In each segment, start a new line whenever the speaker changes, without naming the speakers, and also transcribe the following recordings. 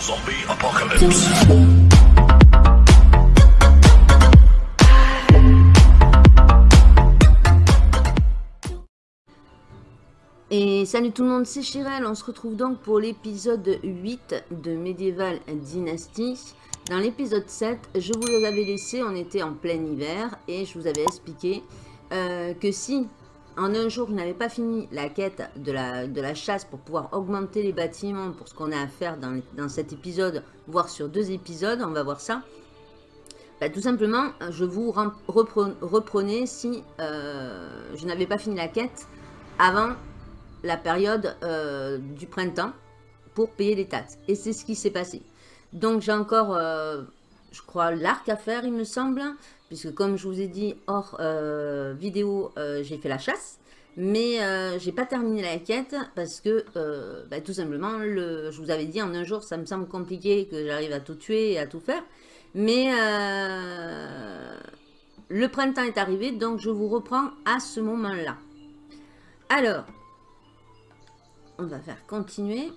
Zombie Apocalypse.
Et salut tout le monde, c'est Chirel, on se retrouve donc pour l'épisode 8 de Medieval Dynasty. Dans l'épisode 7, je vous avais laissé, on était en plein hiver, et je vous avais expliqué euh, que si en un jour je n'avais pas fini la quête de la, de la chasse pour pouvoir augmenter les bâtiments pour ce qu'on a à faire dans, dans, cet épisode, voire sur deux épisodes, on va voir ça. Bah, tout simplement, je vous reprenais si euh, je n'avais pas fini la quête avant la période euh, du printemps pour payer les taxes. Et c'est ce qui s'est passé. Donc j'ai encore, euh, je crois, l'arc à faire, il me semble. Puisque comme je vous ai dit, hors euh, vidéo, j'ai fait la chasse. Mais j'ai pas terminé la quête parce que, bah, tout simplement, le, je vous avais dit en un jour, ça me semble compliqué que j'arrive à tout tuer et à tout faire. Mais le printemps est arrivé, donc je vous reprends à ce moment-là. Alors, on va faire continuer.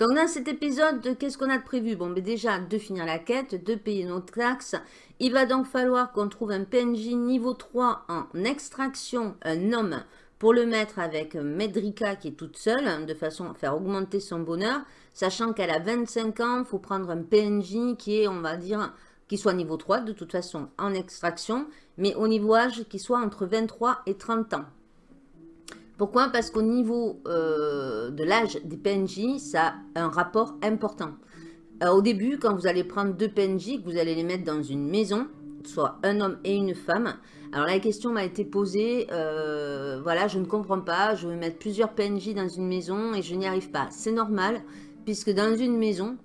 Donc dans cet épisode, qu'est-ce qu'on a de prévu? Bon, mais déjà, de finir la quête, de payer nos taxes. Il va donc falloir qu'on trouve un PNJ niveau 3 en extraction, un homme, pour le mettre avec Medrika qui est toute seule, de façon à faire augmenter son bonheur. Sachant qu'elle a 25 ans, il faut prendre un PNJ qui est, on va dire, qui soit niveau 3 de toute façon en extraction, mais au niveau âge qui soit entre 23 et 30 ans. Pourquoi? Parce qu'au niveau euh, de l'âge des PNJ, ça a un rapport important. Euh, au début, quand vous allez prendre deux PNJ, que vous allez les mettre dans une maison, soit un homme et une femme, alors la question m'a été posée, euh, voilà, je ne comprends pas, je veux mettre plusieurs PNJ dans une maison et je n'y arrive pas. C'est normal, puisque dans une maison,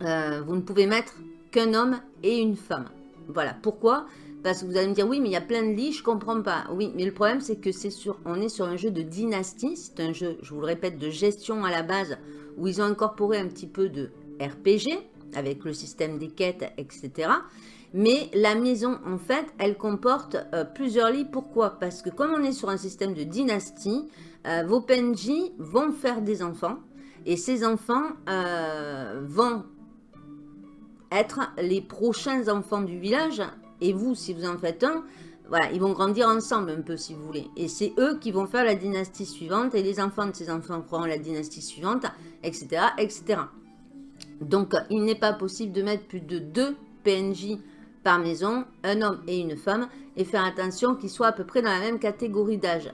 vous ne pouvez mettre qu'un homme et une femme. Voilà, pourquoi? Parce que vous allez me dire, oui, mais il y a plein de lits, je comprends pas. Oui, mais le problème, c'est que c'est sur, on est sur un jeu de dynastie, c'est un jeu, je vous le répète, de gestion à la base, où ils ont incorporé un petit peu de RPG, avec le système des quêtes, etc. Mais la maison, en fait, elle comporte euh, plusieurs lits. Pourquoi? Parce que comme on est sur un système de dynastie, euh, vos PNJ vont faire des enfants. Et ces enfants euh, vont être les prochains enfants du village. Et vous, si vous en faites un, voilà, ils vont grandir ensemble un peu si vous voulez. Et c'est eux qui vont faire la dynastie suivante et les enfants de ces enfants feront la dynastie suivante, etc. etc. Donc, il n'est pas possible de mettre plus de deux PNJ par maison, un homme et une femme, et faire attention qu'ils soient à peu près dans la même catégorie d'âge.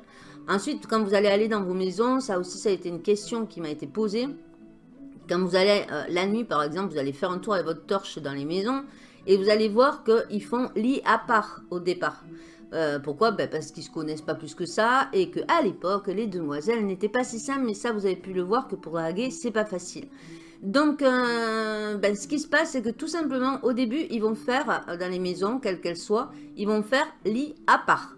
Ensuite, quand vous allez aller dans vos maisons, ça aussi, ça a été une question qui m'a été posée. Quand vous allez euh, la nuit, par exemple, vous allez faire un tour avec votre torche dans les maisons et vous allez voir qu'ils font lit à part au départ. Euh, pourquoi? Ben Parce qu'ils ne se connaissent pas plus que ça et qu'à l'époque, les demoiselles n'étaient pas si simples. Mais ça, vous avez pu le voir que pour draguer, c'est pas facile. Donc, euh, ben, ce qui se passe, c'est que tout simplement, au début, ils vont faire, dans les maisons, quelles qu'elles soient, ils vont faire lit à part.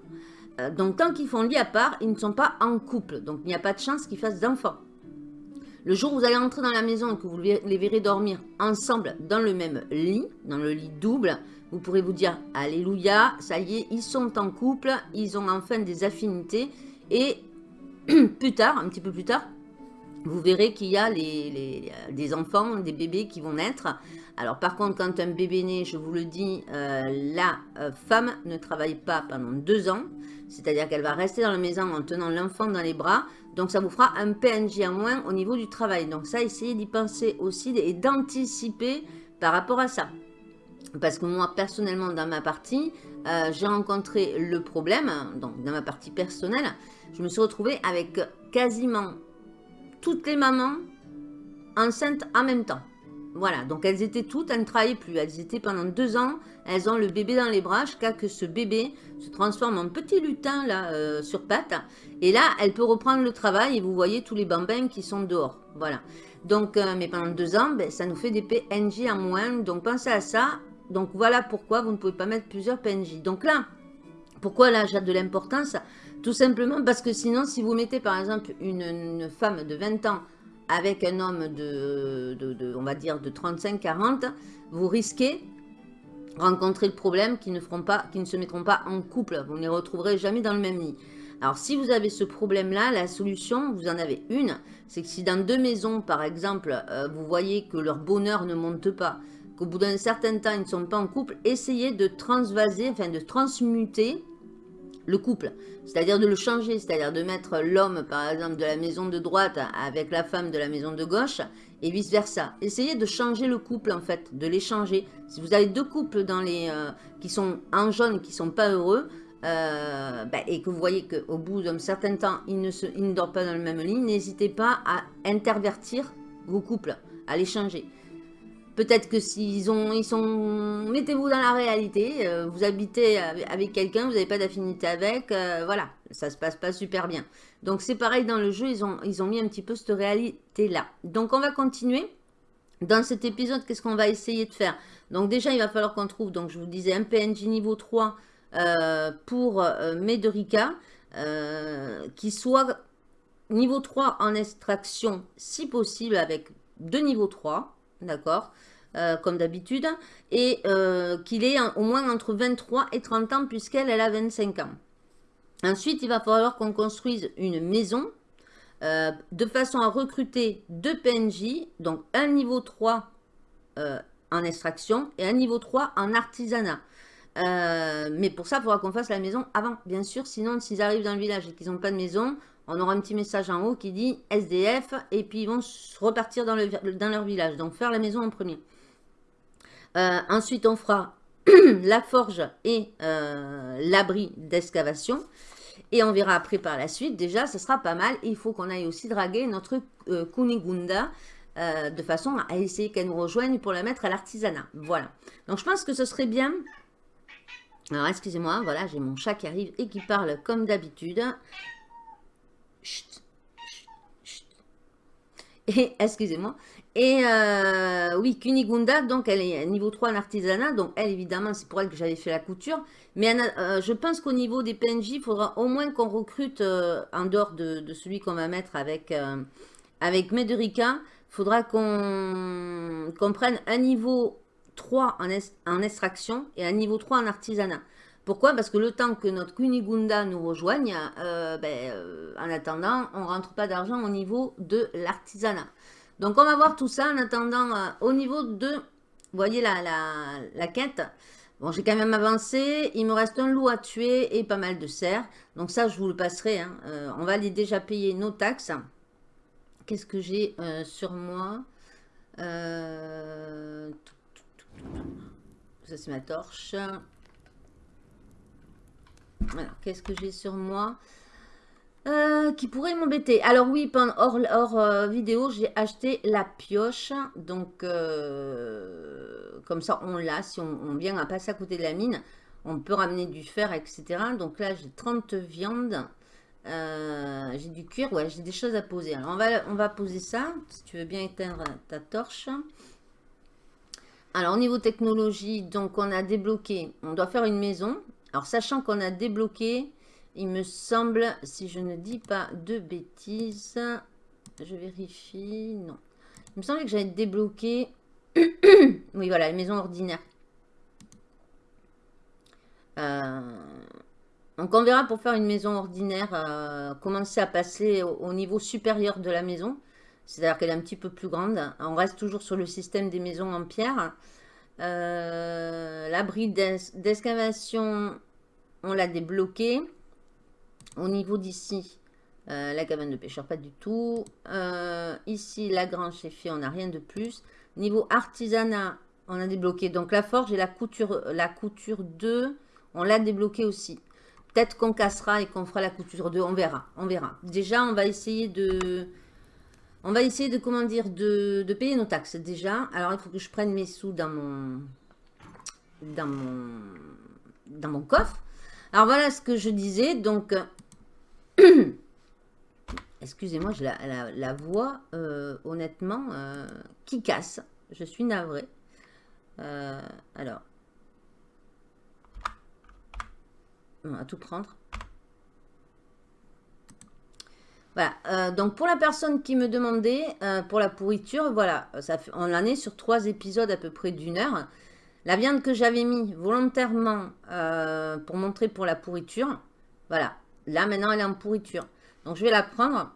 donc, tant qu'ils font lit à part, ils ne sont pas en couple. Donc, il n'y a pas de chance qu'ils fassent d'enfants. Le jour où vous allez entrer dans la maison et que vous les verrez dormir ensemble dans le même lit, dans le lit double, vous pourrez vous dire « Alléluia, ça y est, ils sont en couple, ils ont enfin des affinités. » Et plus tard, un petit peu plus tard, vous verrez qu'il y a des enfants, des bébés qui vont naître. Alors par contre, quand un bébé naît, je vous le dis, euh, la euh, femme ne travaille pas pendant deux ans. C'est-à-dire qu'elle va rester dans la maison en tenant l'enfant dans les bras. Donc ça vous fera un PNJ en moins au niveau du travail. Donc ça, essayez d'y penser aussi et d'anticiper par rapport à ça. Parce que moi, personnellement, dans ma partie, euh, j'ai rencontré le problème, donc dans ma partie personnelle, je me suis retrouvée avec quasiment toutes les mamans enceintes en même temps. Voilà, donc elles étaient toutes, elles ne travaillaient plus. Elles étaient pendant deux ans, elles ont le bébé dans les bras jusqu'à que ce bébé se transforme en petit lutin là euh, sur pattes. Et là, elle peut reprendre le travail et vous voyez tous les bambins qui sont dehors. Voilà. Donc, euh, mais pendant deux ans, ben, ça nous fait des PNJ en moins. Donc, pensez à ça. Donc, voilà pourquoi vous ne pouvez pas mettre plusieurs PNJ. Donc là, pourquoi là j'ai de l'importance? Tout simplement parce que sinon, si vous mettez par exemple une femme de 20 ans avec un homme de, on va dire, de 35-40, vous risquez rencontrer le problème qui ne, ne se mettront pas en couple. Vous ne les retrouverez jamais dans le même lit. Alors, si vous avez ce problème-là, la solution, vous en avez une, c'est que si dans deux maisons, par exemple, euh, vous voyez que leur bonheur ne monte pas, qu'au bout d'un certain temps, ils ne sont pas en couple, essayez de transvaser, enfin de transmuter le couple, c'est-à-dire de le changer, c'est-à-dire de mettre l'homme, par exemple, de la maison de droite avec la femme de la maison de gauche, et vice-versa. Essayez de changer le couple, en fait, de les changer. Si vous avez deux couples dans les, euh, qui sont en jaune, qui ne sont pas heureux, euh, ben, et que vous voyez qu'au bout d'un certain temps, ils ne, se, ils ne dorment pas dans le même lit, n'hésitez pas à intervertir vos couples, à les changer. Peut-être que s'ils ont, ils sont, mettez-vous dans la réalité, euh, vous habitez avec quelqu'un, vous n'avez pas d'affinité avec, euh, voilà, ça se passe pas super bien. Donc c'est pareil dans le jeu, ils ont, mis un petit peu cette réalité-là. Donc on va continuer. Dans cet épisode, qu'est-ce qu'on va essayer de faire? Donc déjà, il va falloir qu'on trouve, donc je vous disais, un PNJ niveau 3 euh, pour Mederica, qui soit niveau 3 en extraction, si possible, avec deux niveaux 3, d'accord euh, comme d'habitude, et euh, qu'il est au moins entre 23 et 30 ans, puisqu'elle, elle a 25 ans. Ensuite, il va falloir qu'on construise une maison, euh, de façon à recruter deux PNJ, donc un niveau 3 en extraction et un niveau 3 en artisanat. mais pour ça, il faudra qu'on fasse la maison avant, bien sûr. Sinon, s'ils arrivent dans le village et qu'ils n'ont pas de maison, on aura un petit message en haut qui dit SDF et puis ils vont repartir dans, leur village. Donc faire la maison en premier. Euh, ensuite, on fera la forge et euh, l'abri d'excavation. Et on verra après par la suite. Déjà, ce sera pas mal. Il faut qu'on aille aussi draguer notre euh, Kunigunda de façon à essayer qu'elle nous rejoigne pour la mettre à l'artisanat. Voilà. Donc, je pense que ce serait bien. Alors, excusez-moi, voilà, j'ai mon chat qui arrive et qui parle comme d'habitude. Et, excusez-moi, et euh, oui, Kunigunda, donc elle est niveau 3 en artisanat, donc elle évidemment c'est pour elle que j'avais fait la couture. Mais euh, je pense qu'au niveau des PNJ, il faudra au moins qu'on recrute, euh, en dehors de, celui qu'on va mettre avec, avec il faudra qu'on prenne un niveau 3 en, en, extraction et un niveau 3 en artisanat. Pourquoi? Parce que le temps que notre Kunigunda nous rejoigne, ben, en attendant, on ne rentre pas d'argent au niveau de l'artisanat. Donc, on va voir tout ça en attendant euh, au niveau de, vous voyez la, la, quête. Bon, j'ai quand même avancé. Il me reste un loup à tuer et pas mal de cerfs. Donc ça, je vous le passerai. Hein. Euh, on va aller déjà payer nos taxes. Qu'est-ce que j'ai euh, sur moi? Ça, c'est ma torche. Alors, qu'est-ce que j'ai sur moi euh, qui pourrait m'embêter. Alors oui, hors, hors euh, vidéo, j'ai acheté la pioche. Donc, euh, comme ça, on l'a. Si on, vient à passer à côté de la mine, on peut ramener du fer, etc. Donc là, j'ai 30 viandes. j'ai du cuir. Ouais, j'ai des choses à poser. Alors, on va, on va poser ça. Si tu veux bien éteindre ta torche. Alors, au niveau technologie, donc on a débloqué. On doit faire une maison. Alors, sachant qu'on a débloqué il me semble, si je ne dis pas de bêtises, je vérifie, non. Il me semble que j'avais débloqué, oui voilà, les maisons ordinaires. Euh, donc on verra pour faire une maison ordinaire, euh, commencer à passer au, niveau supérieur de la maison. C'est-à-dire qu'elle est un petit peu plus grande. On reste toujours sur le système des maisons en pierre. Euh, l'abri d'excavation, on l'a débloqué. Au niveau d'ici, euh, la cabane de pêcheur, pas du tout. Euh, ici, la grange, c'est fait, on n'a rien de plus. Niveau artisanat, on a débloqué. Donc, la forge et la couture, la couture 2, on l'a débloqué aussi. Peut-être qu'on cassera et qu'on fera la couture 2, on verra. On verra. Déjà, on va essayer de... On va essayer de, comment de, payer nos taxes déjà. Alors, il faut que je prenne mes sous dans mon... Dans mon... Dans mon coffre. Alors, voilà ce que je disais. Donc, Excusez-moi, j'ai la, voix, euh, honnêtement, euh, qui casse. Je suis navrée. Euh, alors, on va tout prendre. Voilà, donc pour la personne qui me demandait, pour la pourriture, voilà, ça on en est sur trois épisodes à peu près d'une heure. La viande que j'avais mis volontairement pour montrer pour la pourriture, voilà, Là, maintenant, elle est en pourriture. Donc, je vais la prendre.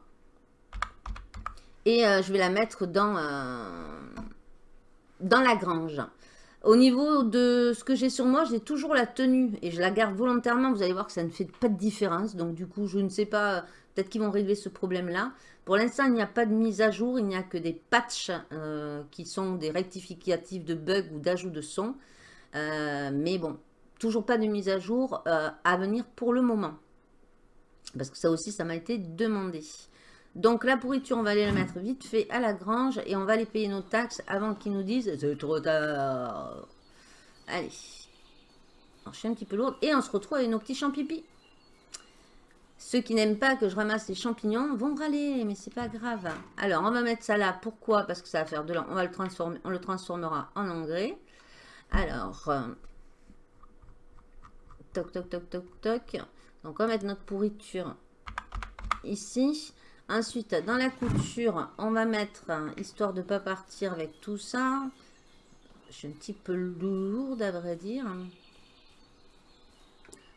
Et je vais la mettre dans, dans la grange. Au niveau de ce que j'ai sur moi, j'ai toujours la tenue et je la garde volontairement. Vous allez voir que ça ne fait pas de différence. Donc du coup, je ne sais pas, peut-être qu'ils vont régler ce problème-là. Pour l'instant, il n'y a pas de mise à jour. Il n'y a que des patchs euh, qui sont des rectificatifs de bugs ou d'ajout de son. Euh, mais bon, toujours pas de mise à jour euh, à venir pour le moment. Parce que ça aussi, ça m'a été demandé. Donc la pourriture, on va aller la mettre vite fait à la grange et on va aller payer nos taxes avant qu'ils nous disent c'est trop tard. Allez. je suis un petit peu lourde et on se retrouve avec nos petits champipi. Ceux qui n'aiment pas que je ramasse les champignons vont râler, mais c'est pas grave. Alors, on va mettre ça là. Pourquoi? Parce que ça va faire de l'eau. On va le transformer, on le transformera en engrais. Alors, euh, toc, toc, toc, toc, toc. Donc, on va mettre notre pourriture ici. Ensuite, dans la couture, on va mettre, histoire de ne pas partir avec tout ça, je suis un petit peu lourde à vrai dire.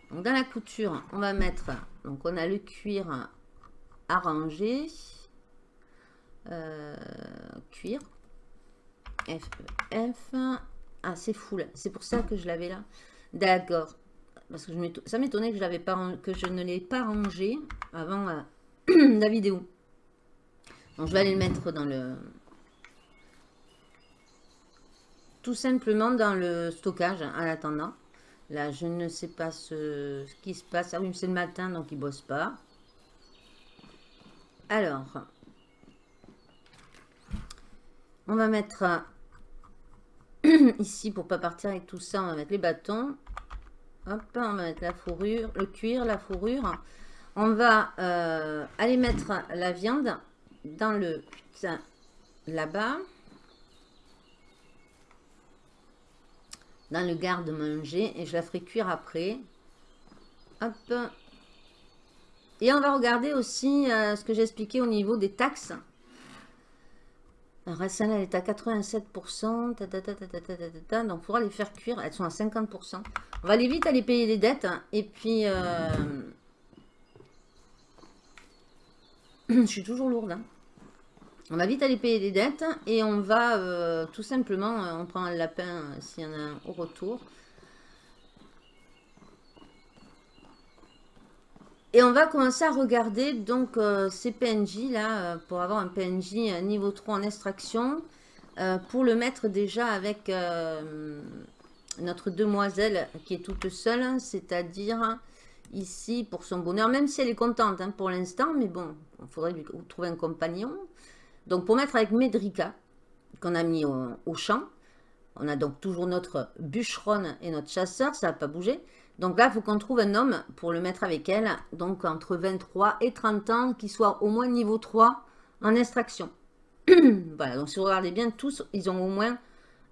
Donc, dans la couture, on va mettre, donc on a le cuir arrangé, euh, cuir, F, F, ah c'est fou là, c'est pour ça que je l'avais là, d'accord, parce que ça m'étonnait que je, ne l'ai pas rangé avant... Euh, la vidéo. Donc, je vais aller le mettre dans le... Tout simplement dans le stockage en attendant. Là, je ne sais pas ce, qui se passe. Ah oui, c'est le matin, donc il bosse pas. Alors, on va mettre ici, pour pas partir avec tout ça, on va mettre les bâtons. Hop, on va mettre la fourrure, le cuir, la fourrure. On va euh, aller mettre la viande dans le là-bas. Dans le garde-manger. Et je la ferai cuire après. Hop. Et on va regarder aussi euh, ce que j'ai expliqué au niveau des taxes. Alors, celle elle est à 87%. donc, il faudra les faire cuire. Elles sont à 50%. On va aller vite aller payer les dettes. et puis... Euh, je suis toujours lourde. Hein. On va vite aller payer des dettes et on va euh, tout simplement, euh, on prend un lapin euh, s'il y en a un au retour. Et on va commencer à regarder donc ces PNJ là, pour avoir un PNJ niveau 3 en extraction, pour le mettre déjà avec notre demoiselle qui est toute seule, c'est-à-dire ici pour son bonheur, même si elle est contente hein, pour l'instant, mais bon, il faudrait lui trouver un compagnon. Donc pour mettre avec Medrika, qu'on a mis au, champ, on a donc toujours notre bûcheronne et notre chasseur, ça n'a pas bougé. Donc là, il faut qu'on trouve un homme pour le mettre avec elle, donc entre 23 et 30 ans, qui soit au moins niveau 3 en extraction. voilà, donc si vous regardez bien, tous, ils ont au moins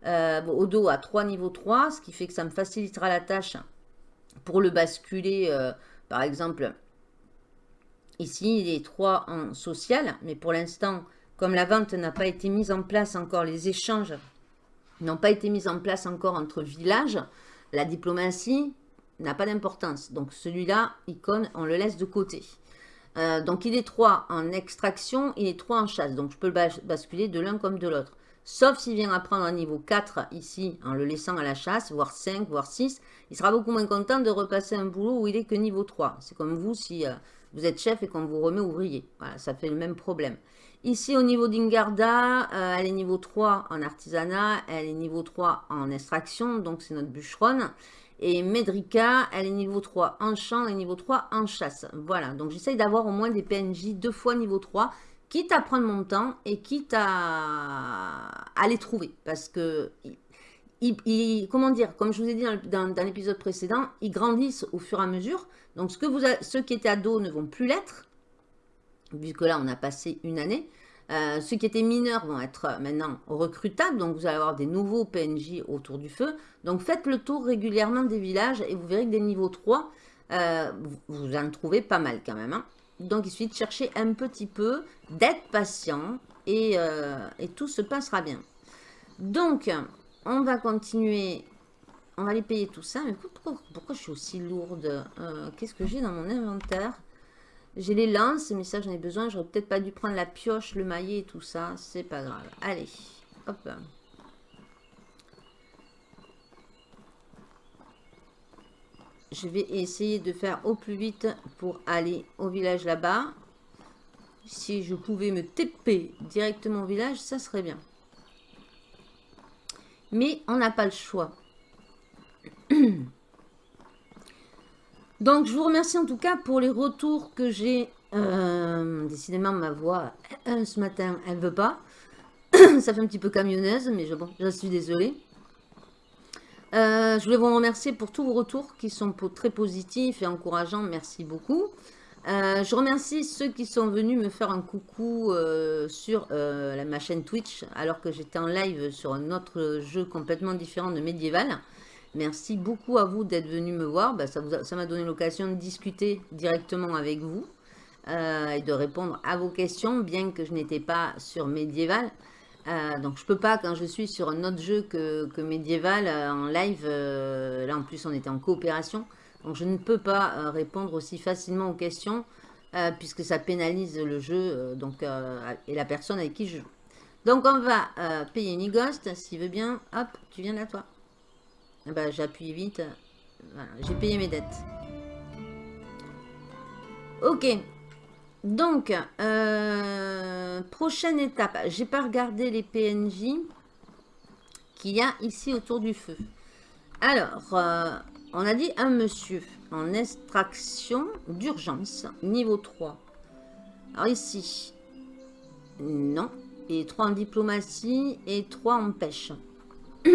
euh, au dos à 3 niveau 3, ce qui fait que ça me facilitera la tâche pour le basculer, euh, par exemple, ici, il est 3 en social, mais pour l'instant, comme la vente n'a pas été mise en place encore, les échanges n'ont pas été mis en place encore entre villages, la diplomatie n'a pas d'importance. Donc celui-là, icône, on le laisse de côté. Euh, donc il est 3 en extraction, il est 3 en chasse. Donc je peux le basculer de l'un comme de l'autre. Sauf s'il vient apprendre un niveau 4 ici, en le laissant à la chasse, voire 5, voire 6, il sera beaucoup moins content de repasser un boulot où il est que niveau 3. C'est comme vous si euh, vous êtes chef et qu'on vous remet ouvrier. Voilà, ça fait le même problème. Ici, au niveau d'Ingarda, euh, elle est niveau 3 en artisanat, elle est niveau 3 en extraction, donc c'est notre bûcheronne. Et Medrika, elle est niveau 3 en champ et niveau 3 en chasse. Voilà, donc j'essaye d'avoir au moins des PNJ deux fois niveau 3 quitte à prendre mon temps et quitte à, les trouver. Parce que, comment dire, comme je vous ai dit dans, l'épisode précédent, ils grandissent au fur et à mesure. Donc, ce que vous ceux qui étaient ados ne vont plus l'être, vu que là, on a passé une année. Euh, ceux qui étaient mineurs vont être maintenant recrutables, donc vous allez avoir des nouveaux PNJ autour du feu. Donc faites le tour régulièrement des villages et vous verrez que des niveaux 3, euh, vous en trouvez pas mal quand même. Hein. Donc, il suffit de chercher un petit peu, d'être patient euh, et, tout se passera bien. Donc, on va continuer. On va aller payer tout ça. Mais pourquoi, pourquoi je suis aussi lourde? Euh, Qu'est-ce que j'ai dans mon inventaire? J'ai les lances, mais ça j'en ai besoin. J'aurais peut-être pas dû prendre la pioche, le maillet et tout ça. C'est pas grave. Allez, hop. Je vais essayer de faire au plus vite pour aller au village là-bas. Si je pouvais me TP directement au village, ça serait bien. Mais on n'a pas le choix. Donc, je vous remercie en tout cas pour les retours que j'ai. Euh, décidément, ma voix, euh, ce matin, elle veut pas. Ça fait un petit peu camionneuse, mais je, bon, je suis désolée. Euh, je voulais vous remercier pour tous vos retours qui sont très positifs et encourageants. Merci beaucoup. Je remercie ceux qui sont venus me faire un coucou sur ma chaîne Twitch alors que j'étais en live sur un autre jeu complètement différent de Medieval. Merci beaucoup à vous d'être venu me voir. Bah, ça m'a donné l'occasion de discuter directement avec vous euh, et de répondre à vos questions, bien que je n'étais pas sur Medieval. Euh, donc je peux pas quand je suis sur un autre jeu que, que Medieval euh, en live. là en plus on était en coopération. Donc je ne peux pas répondre aussi facilement aux questions puisque ça pénalise le jeu donc, et la personne avec qui je joue. Donc on va payer Nigost, s'il veut bien. Hop, tu viens là toi. Eh ben, j'appuie vite. j'ai payé mes dettes. Ok. Donc, euh, prochaine étape. J'ai pas regardé les PNJ qu'il y a ici autour du feu. Alors, euh, on a dit un monsieur en extraction d'urgence, niveau 3. Alors ici, non. Et 3 en diplomatie et 3 en pêche.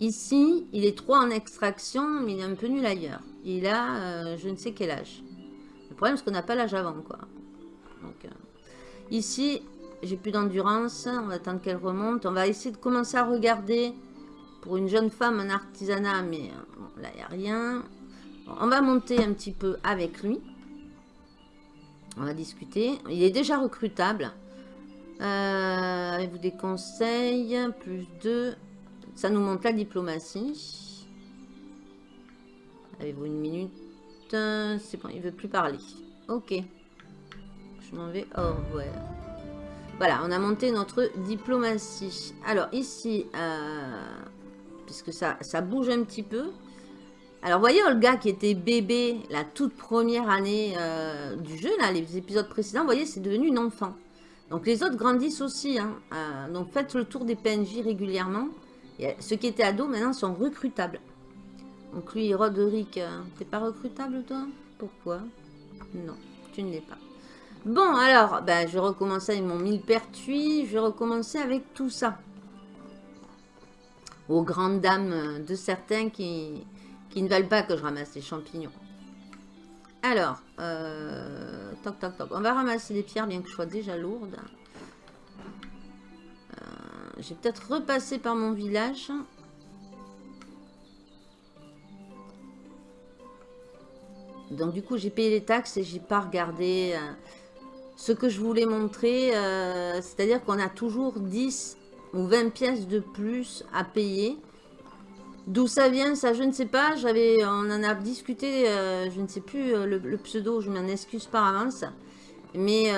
Ici, il est 3 en extraction, mais il est un peu nul ailleurs. Il a euh, je ne sais quel âge. Le problème, c'est qu'on n'a pas l'âge avant, quoi. Donc, euh, ici, j'ai plus d'endurance. On va attendre qu'elle remonte. On va essayer de commencer à regarder pour une jeune femme en artisanat, mais euh, là, il n'y a rien. on va monter un petit peu avec lui. On va discuter. Il est déjà recrutable. Avez-vous des conseils Plus 2. Ça nous montre la diplomatie. Avez-vous une minute? C'est bon, il veut plus parler. Ok. Je m'en vais au revoir. Voilà, on a monté notre diplomatie. Alors ici, euh, puisque ça, ça bouge un petit peu. Alors, voyez Olga qui était bébé la toute première année euh, du jeu, là, les épisodes précédents, vous voyez, c'est devenu une enfant. Donc, les autres grandissent aussi. Hein. Euh, donc, faites le tour des PNJ régulièrement ceux qui étaient ados, maintenant, sont recrutables. Donc lui, Roderick, euh, t'es pas recrutable, toi? Pourquoi? Non, tu ne l'es pas. Bon, alors, ben, je vais avec mon millepertuis. Je vais recommencer avec tout ça. Aux grandes dames de certains qui, qui ne veulent pas que je ramasse les champignons. Alors, euh, toc, toc, toc. On va ramasser les pierres, bien que je sois déjà lourde. Je vais peut-être repasser par mon village. Donc du coup, j'ai payé les taxes et j'ai pas regardé euh, ce que je voulais montrer. Euh, c'est-à-dire qu'on a toujours 10 ou 20 pièces de plus à payer. D'où ça vient, ça je ne sais pas. J'avais, On en a discuté, euh, je ne sais plus le, pseudo, je m'en excuse par avance. Mais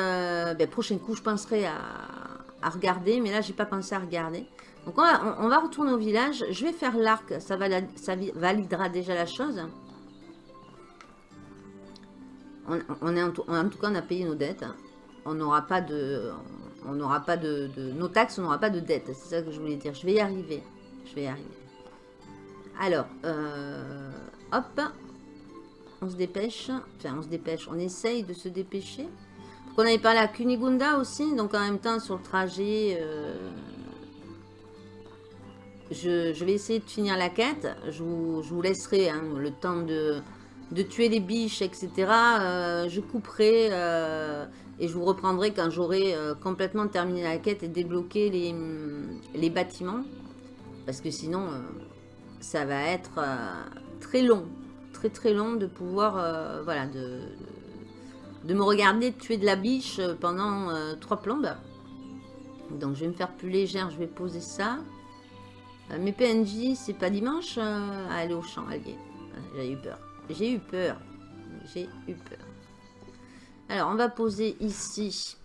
ben, prochain coup, je penserai à, regarder, mais là, j'ai pas pensé à regarder. Donc, on va, retourner au village. Je vais faire l'arc, ça, ça validera déjà la chose. On, est en, tout, cas, on a payé nos dettes. On n'aura pas de... On n'aura pas de, Nos taxes, on n'aura pas de dettes. C'est ça que je voulais dire. Je vais y arriver. Je vais y arriver. Alors, euh, hop. On se dépêche. Enfin, on se dépêche. On essaye de se dépêcher. On avait parlé à Kunigunda aussi, donc en même temps sur le trajet, euh, je, vais essayer de finir la quête. Je vous, laisserai hein, le temps de, tuer les biches, etc. Euh, je couperai et je vous reprendrai quand j'aurai complètement terminé la quête et débloqué les, les bâtiments. Parce que sinon, ça va être très long. Très très long de pouvoir, voilà, de de me regarder tuer de la biche euh, pendant euh, trois plombes. Donc je vais me faire plus légère, je vais poser ça. Euh, mes PNJ, c'est pas dimanche à aller au champ allié. J'ai eu peur. J'ai eu peur. J'ai eu peur. Alors, on va poser ici,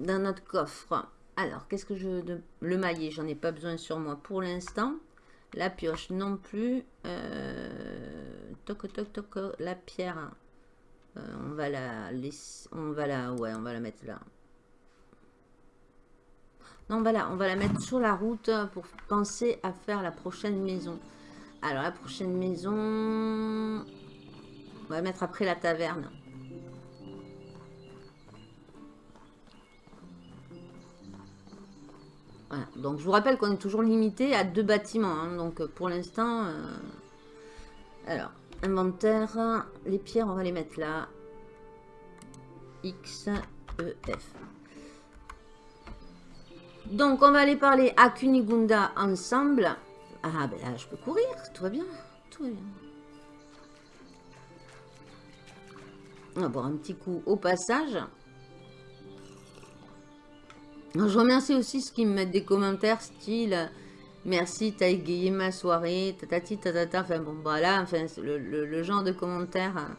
dans notre coffre. Alors, qu'est-ce que je... Le maillet, j'en ai pas besoin sur moi pour l'instant. La pioche non plus. Euh, toc, toc, toc, la pierre. Euh, on va la laisser... On va la... Ouais, on va la mettre là. Non, voilà, on va la mettre sur la route pour penser à faire la prochaine maison. Alors, la prochaine maison... On va mettre après la taverne. Donc, je vous rappelle qu'on est toujours limité à deux bâtiments. Hein. Donc, pour l'instant... Euh, alors, inventaire. Les pierres, on va les mettre là. X, E, F. Donc, on va aller parler à Kunigunda ensemble. Ah, ben là, je peux courir. Tout va bien. Tout va bien. On va boire un petit coup au passage. Je remercie aussi ceux qui me mettent des commentaires style merci, t'as égayé ma soirée, tatati, tatata. Enfin bon, voilà, enfin, le, le, genre de commentaires hein,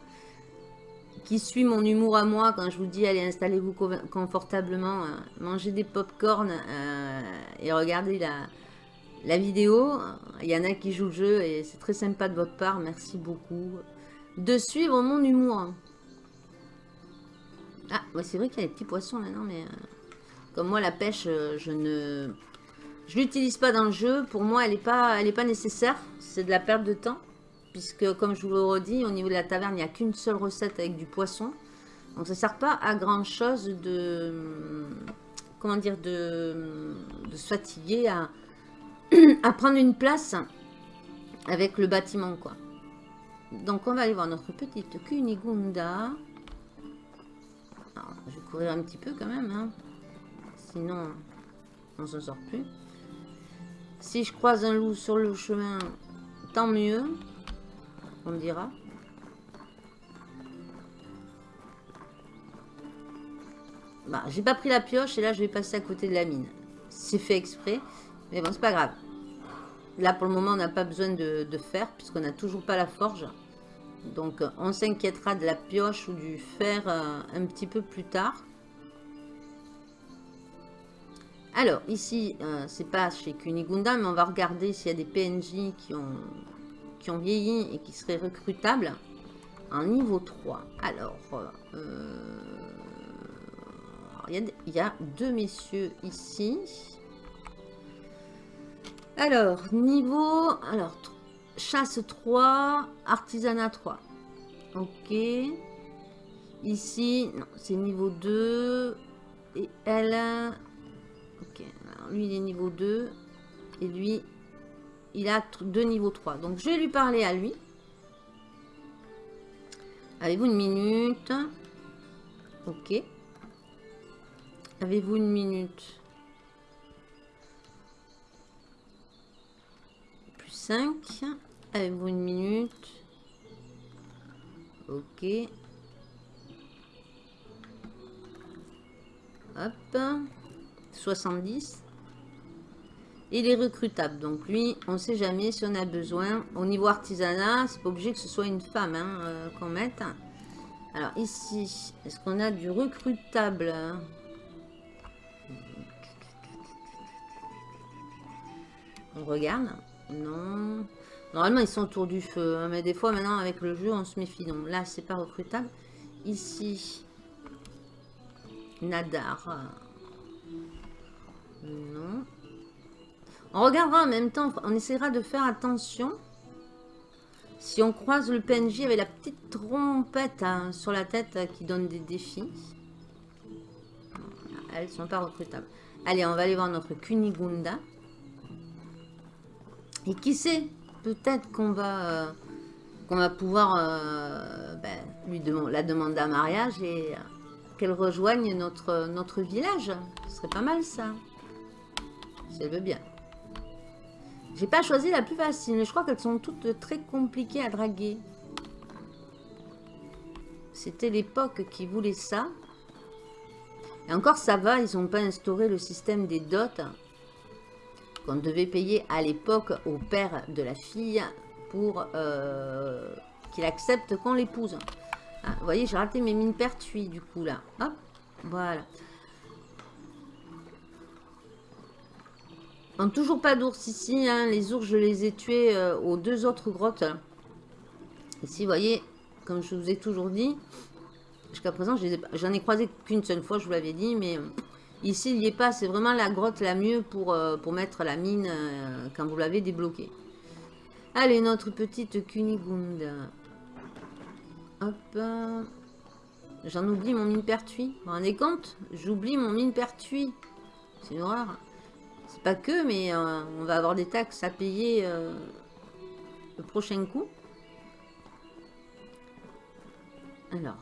qui suit mon humour à moi quand je vous dis allez, installez-vous confortablement, hein, mangez des pop-corn euh, et regardez la, vidéo. Il y en a qui jouent le jeu et c'est très sympa de votre part, merci beaucoup de suivre mon humour. Ah, c'est vrai qu'il y a des petits poissons maintenant, mais... Euh, comme moi, la pêche, euh, je ne... Je l'utilise pas dans le jeu. Pour moi, elle n'est pas, pas nécessaire. C'est de la perte de temps. Puisque, comme je vous le redis, au niveau de la taverne, il n'y a qu'une seule recette avec du poisson. Donc, ça ne sert pas à grand chose de... Comment dire De, de se fatiguer à, à prendre une place avec le bâtiment, quoi. Donc, on va aller voir notre petite Kunigunda. Alors, je vais courir un petit peu quand même, hein. Sinon, on s'en sort plus. Si je croise un loup sur le chemin, tant mieux. On dira. Bah, j'ai pas pris la pioche et là je vais passer à côté de la mine. C'est fait exprès. Mais bon, c'est pas grave. Là, pour le moment, on n'a pas besoin de, fer puisqu'on n'a toujours pas la forge. Donc, on s'inquiétera de la pioche ou du fer euh, un petit peu plus tard. Alors, ici, euh, c'est pas chez Kunigunda, mais on va regarder s'il y a des PNJ qui ont, qui ont vieilli et qui seraient recrutables en niveau 3. Alors, euh, il, y a, deux messieurs ici. Alors, niveau... Alors, chasse 3, artisanat 3. Ok. Ici, non, c'est niveau 2. Et elle, lui, il est niveau 2. Et lui, il a deux niveaux 3. Donc, je vais lui parler à lui. Avez-vous une minute? Ok. Avez-vous une minute? Plus 5. Avez-vous une minute? Ok. Hop. 70. Il est recrutable. Donc lui, on ne sait jamais si on a besoin. Au niveau artisanat, c'est pas obligé que ce soit une femme hein, euh, qu'on mette. Alors ici, est-ce qu'on a du recrutable On regarde. Non. Normalement, ils sont autour du feu. Hein, mais des fois, maintenant, avec le jeu, on se méfie. Donc là, c'est pas recrutable. Ici, Nadar. Non. On regardera en même temps, on essaiera de faire attention. Si on croise le PNJ avec la petite trompette hein, sur la tête euh, qui donne des défis. Elles sont pas recrutables. Allez, on va aller voir notre Kunigunda. Et qui sait, peut-être qu'on va, euh, qu'on va pouvoir euh, ben, lui demander la demander à mariage et qu'elle rejoigne notre, notre village. Ce serait pas mal ça. Elle veut bien. J'ai pas choisi la plus facile, mais je crois qu'elles sont toutes très compliquées à draguer. C'était l'époque qui voulait ça. Et encore, ça va, ils n'ont pas instauré le système des dots qu'on devait payer à l'époque au père de la fille pour euh, qu'il accepte qu'on l'épouse. Ah, vous voyez, j'ai raté mes mines pertuis, du coup, là. Hop, voilà. On toujours pas d'ours ici. Hein. Les ours, je les ai tués euh, aux deux autres grottes. Ici, vous voyez, comme je vous ai toujours dit, jusqu'à présent, j'en ai, croisé qu'une seule fois, je vous l'avais dit, mais euh, ici, il n'y est pas. C'est vraiment la grotte la mieux pour, euh, pour mettre la mine quand vous l'avez débloquée. Allez, notre petite Kunigunda. Hop. J'en oublie mon mine pertuis. Vous vous rendez compte? J'oublie mon mine pertuis. C'est une horreur. C'est pas que, mais euh, on va avoir des taxes à payer euh, le prochain coup. Alors,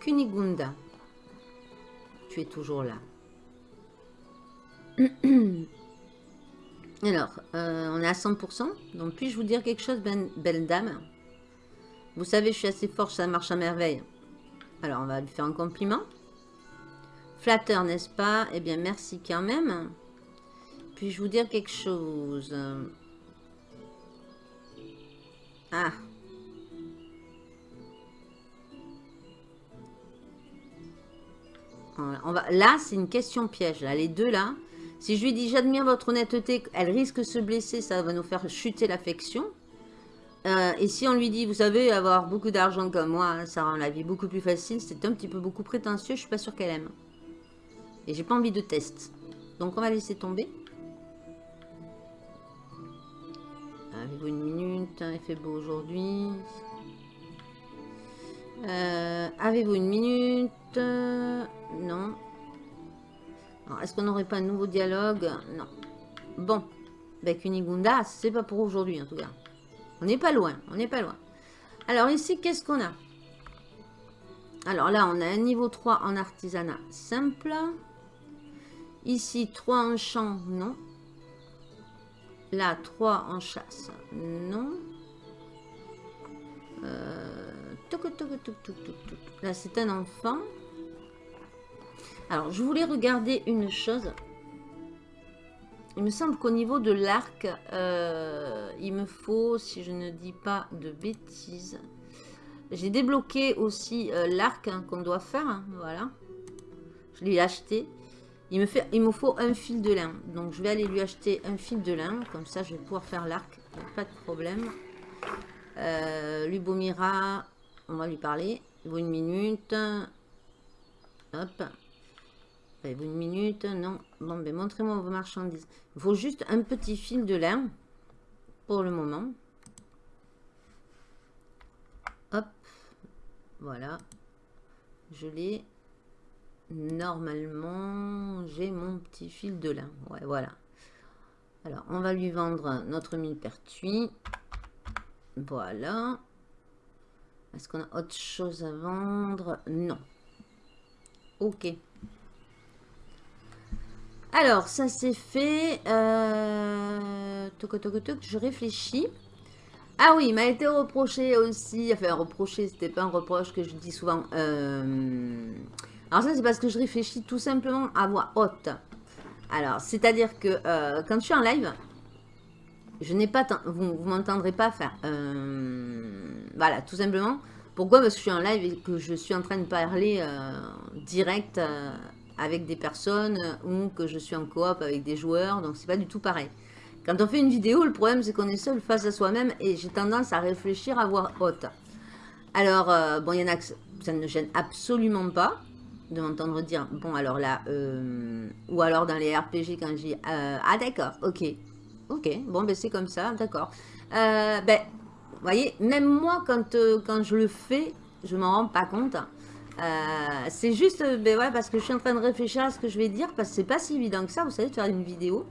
Kunigunda, tu es toujours là. Alors, euh, on est à 100%. Donc, puis-je vous dire quelque chose, ben, belle dame? Vous savez, je suis assez forte, ça marche à merveille. Alors, on va lui faire un compliment. Flatteur, n'est-ce pas? Eh bien, merci quand même. Puis-je vous dire quelque chose Ah On va... Là, c'est une question piège. Là. Les deux, là. Si je lui dis, j'admire votre honnêteté, elle risque de se blesser, ça va nous faire chuter l'affection. Euh, et si on lui dit, vous savez, avoir beaucoup d'argent comme moi, ça rend la vie beaucoup plus facile, c'est un petit peu beaucoup prétentieux, je suis pas sûre qu'elle aime. Et j'ai pas envie de test. Donc on va laisser tomber. Avez-vous une minute Il fait beau aujourd'hui. Euh, avez-vous une minute? Non. Est-ce qu'on n'aurait pas un nouveau dialogue? Non. Bon. Avec Unigunda, c'est pas pour aujourd'hui en tout cas. On n'est pas loin. On n'est pas loin. Alors ici, qu'est-ce qu'on a? Alors là, on a un niveau 3 en artisanat simple. Ici, 3 en champ, non. Là, 3 en chasse. Non. Euh, Là, c'est un enfant. Alors, je voulais regarder une chose. Il me semble qu'au niveau de l'arc, euh, il me faut, si je ne dis pas de bêtises, j'ai débloqué aussi euh, l'arc hein, qu'on doit faire. Hein, voilà. Je l'ai acheté. Il me, faut un fil de lin. Donc, je vais aller lui acheter un fil de lin. Comme ça, je vais pouvoir faire l'arc. Pas de problème. Euh, Lubomira, on va lui parler. Il vaut une minute. Hop. Il vaut une minute. Non. Bon, ben, montrez-moi vos marchandises. Il faut juste un petit fil de lin. Pour le moment. Hop. Voilà. Je l'ai. Normalement, j'ai mon petit fil de lin. Ouais, voilà. Alors, on va lui vendre notre millepertuis. Voilà. Est-ce qu'on a autre chose à vendre? Non. Ok. Alors, ça c'est fait. Euh... je réfléchis. Ah oui, il m'a été reproché aussi. Enfin, reproché, c'était pas un reproche que je dis souvent. Euh... Alors ça, c'est parce que je réfléchis tout simplement à voix haute. Alors, c'est-à-dire que euh, quand je suis en live, je n'ai pas... Vous ne m'entendrez pas faire... Euh, voilà, tout simplement. Pourquoi? Parce que je suis en live et que je suis en train de parler euh, direct avec des personnes ou que je suis en coop avec des joueurs. Donc, c'est pas du tout pareil. Quand on fait une vidéo, le problème, c'est qu'on est seul face à soi-même et j'ai tendance à réfléchir à voix haute. Alors, bon, il y en a que ça ne gêne absolument pas de m'entendre dire, bon alors là, euh, ou alors dans les RPG quand dis, euh, ah d'accord, ok, ok, bon ben c'est comme ça, d'accord. Euh, ben, vous voyez, même moi quand, quand je le fais, je m'en rends pas compte. c'est juste, ben ouais, parce que je suis en train de réfléchir à ce que je vais dire, parce que c'est pas si évident que ça, vous savez, de faire une vidéo.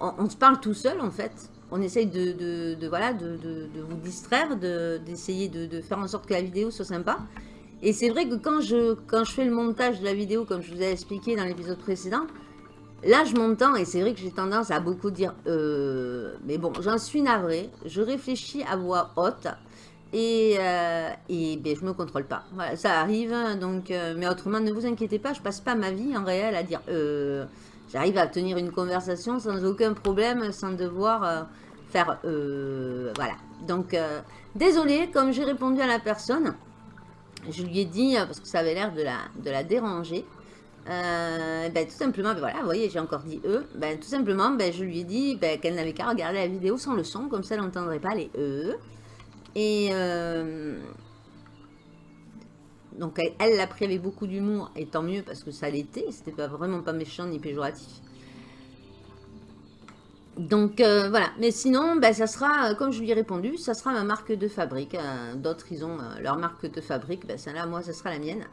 On, se parle tout seul en fait. On essaye de, de, voilà, de, de, vous distraire, d'essayer de, faire en sorte que la vidéo soit sympa. Et c'est vrai que quand je, quand je fais le montage de la vidéo, comme je vous ai expliqué dans l'épisode précédent, là je m'entends et c'est vrai que j'ai tendance à beaucoup dire euh, mais bon, j'en suis navrée, je réfléchis à voix haute et, euh, et ben, je me contrôle pas. Voilà, ça arrive, donc, euh, mais autrement ne vous inquiétez pas, je passe pas ma vie en réel à dire j'arrive à tenir une conversation sans aucun problème, sans devoir faire voilà. Donc désolé, comme j'ai répondu à la personne, je lui ai dit, parce que ça avait l'air de la, de la déranger, euh, ben, tout simplement, ben, voilà, vous voyez, j'ai encore dit E. Ben, tout simplement, ben, je lui ai dit ben, qu'elle n'avait qu'à regarder la vidéo sans le son, comme ça elle n'entendrait pas les E. Et euh, donc elle l'a pris avec beaucoup d'humour, et tant mieux parce que ça l'était, c'était pas vraiment pas méchant ni péjoratif. Donc euh, voilà, mais sinon, ben, ça sera, comme je lui ai répondu, ça sera ma marque de fabrique. D'autres, ils ont leur marque de fabrique, ben, celle-là, moi, ça sera la mienne.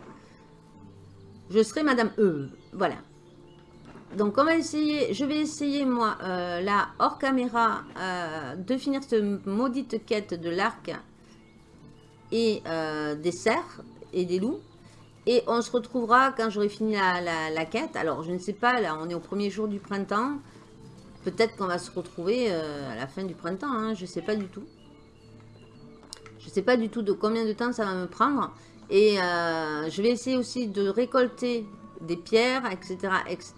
Je serai Madame E. Voilà. Donc, on va essayer, je vais essayer, moi, euh, là, hors caméra, euh, de finir cette maudite quête de l'arc et euh, des cerfs et des loups. Et on se retrouvera quand j'aurai fini la, quête. Alors, je ne sais pas, là, on est au premier jour du printemps. Peut-être qu'on va se retrouver à la fin du printemps, hein, je ne sais pas du tout. Je ne sais pas du tout de combien de temps ça va me prendre. Et euh, je vais essayer aussi de récolter des pierres, etc., etc.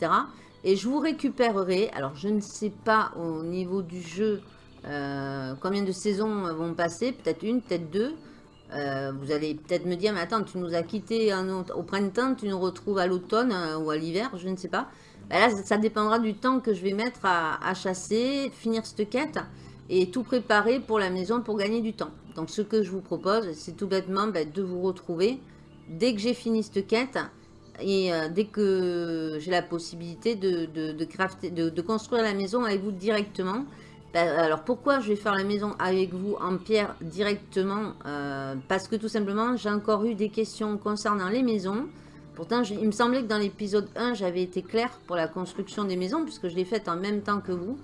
Et je vous récupérerai, alors je ne sais pas au niveau du jeu euh, combien de saisons vont passer, peut-être une, peut-être deux. Euh, vous allez peut-être me dire, mais attends, tu nous as quittés au printemps, tu nous retrouves à l'automne ou à l'hiver, je ne sais pas. Ben là, ça dépendra du temps que je vais mettre à, chasser, finir cette quête et tout préparer pour la maison pour gagner du temps. Donc ce que je vous propose, c'est tout bêtement ben, de vous retrouver dès que j'ai fini cette quête et euh, dès que j'ai la possibilité de, de, construire la maison avec vous directement. Ben, alors pourquoi je vais faire la maison avec vous en pierre directement? Euh, Parce que tout simplement, j'ai encore eu des questions concernant les maisons. Pourtant, il me semblait que dans l'épisode 1, j'avais été clair pour la construction des maisons, puisque je l'ai faite en même temps que vous.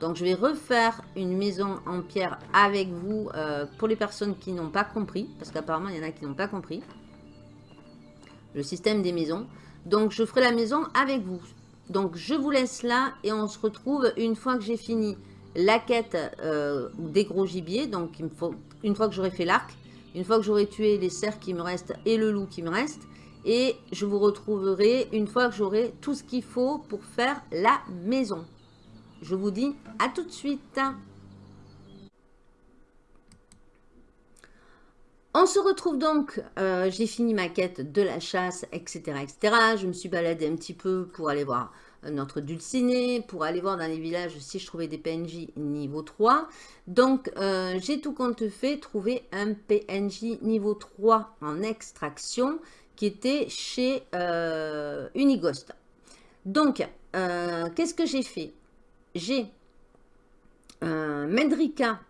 Donc, je vais refaire une maison en pierre avec vous euh, pour les personnes qui n'ont pas compris. Parce qu'apparemment, il y en a qui n'ont pas compris. Le système des maisons. Donc, je ferai la maison avec vous. Donc, je vous laisse là et on se retrouve une fois que j'ai fini la quête euh, des gros gibiers. Donc, une fois que j'aurai fait l'arc, une fois que j'aurai tué les cerfs qui me restent et le loup qui me reste. Et je vous retrouverai une fois que j'aurai tout ce qu'il faut pour faire la maison. Je vous dis à tout de suite. On se retrouve donc, euh, j'ai fini ma quête de la chasse, etc., etc. Je me suis baladée un petit peu pour aller voir notre dulciné, pour aller voir dans les villages si je trouvais des PNJ niveau 3. Donc, euh, j'ai tout compte fait trouver un PNJ niveau 3 en extraction qui était chez euh. Donc, qu'est-ce que j'ai fait? J'ai euh, Mendrika,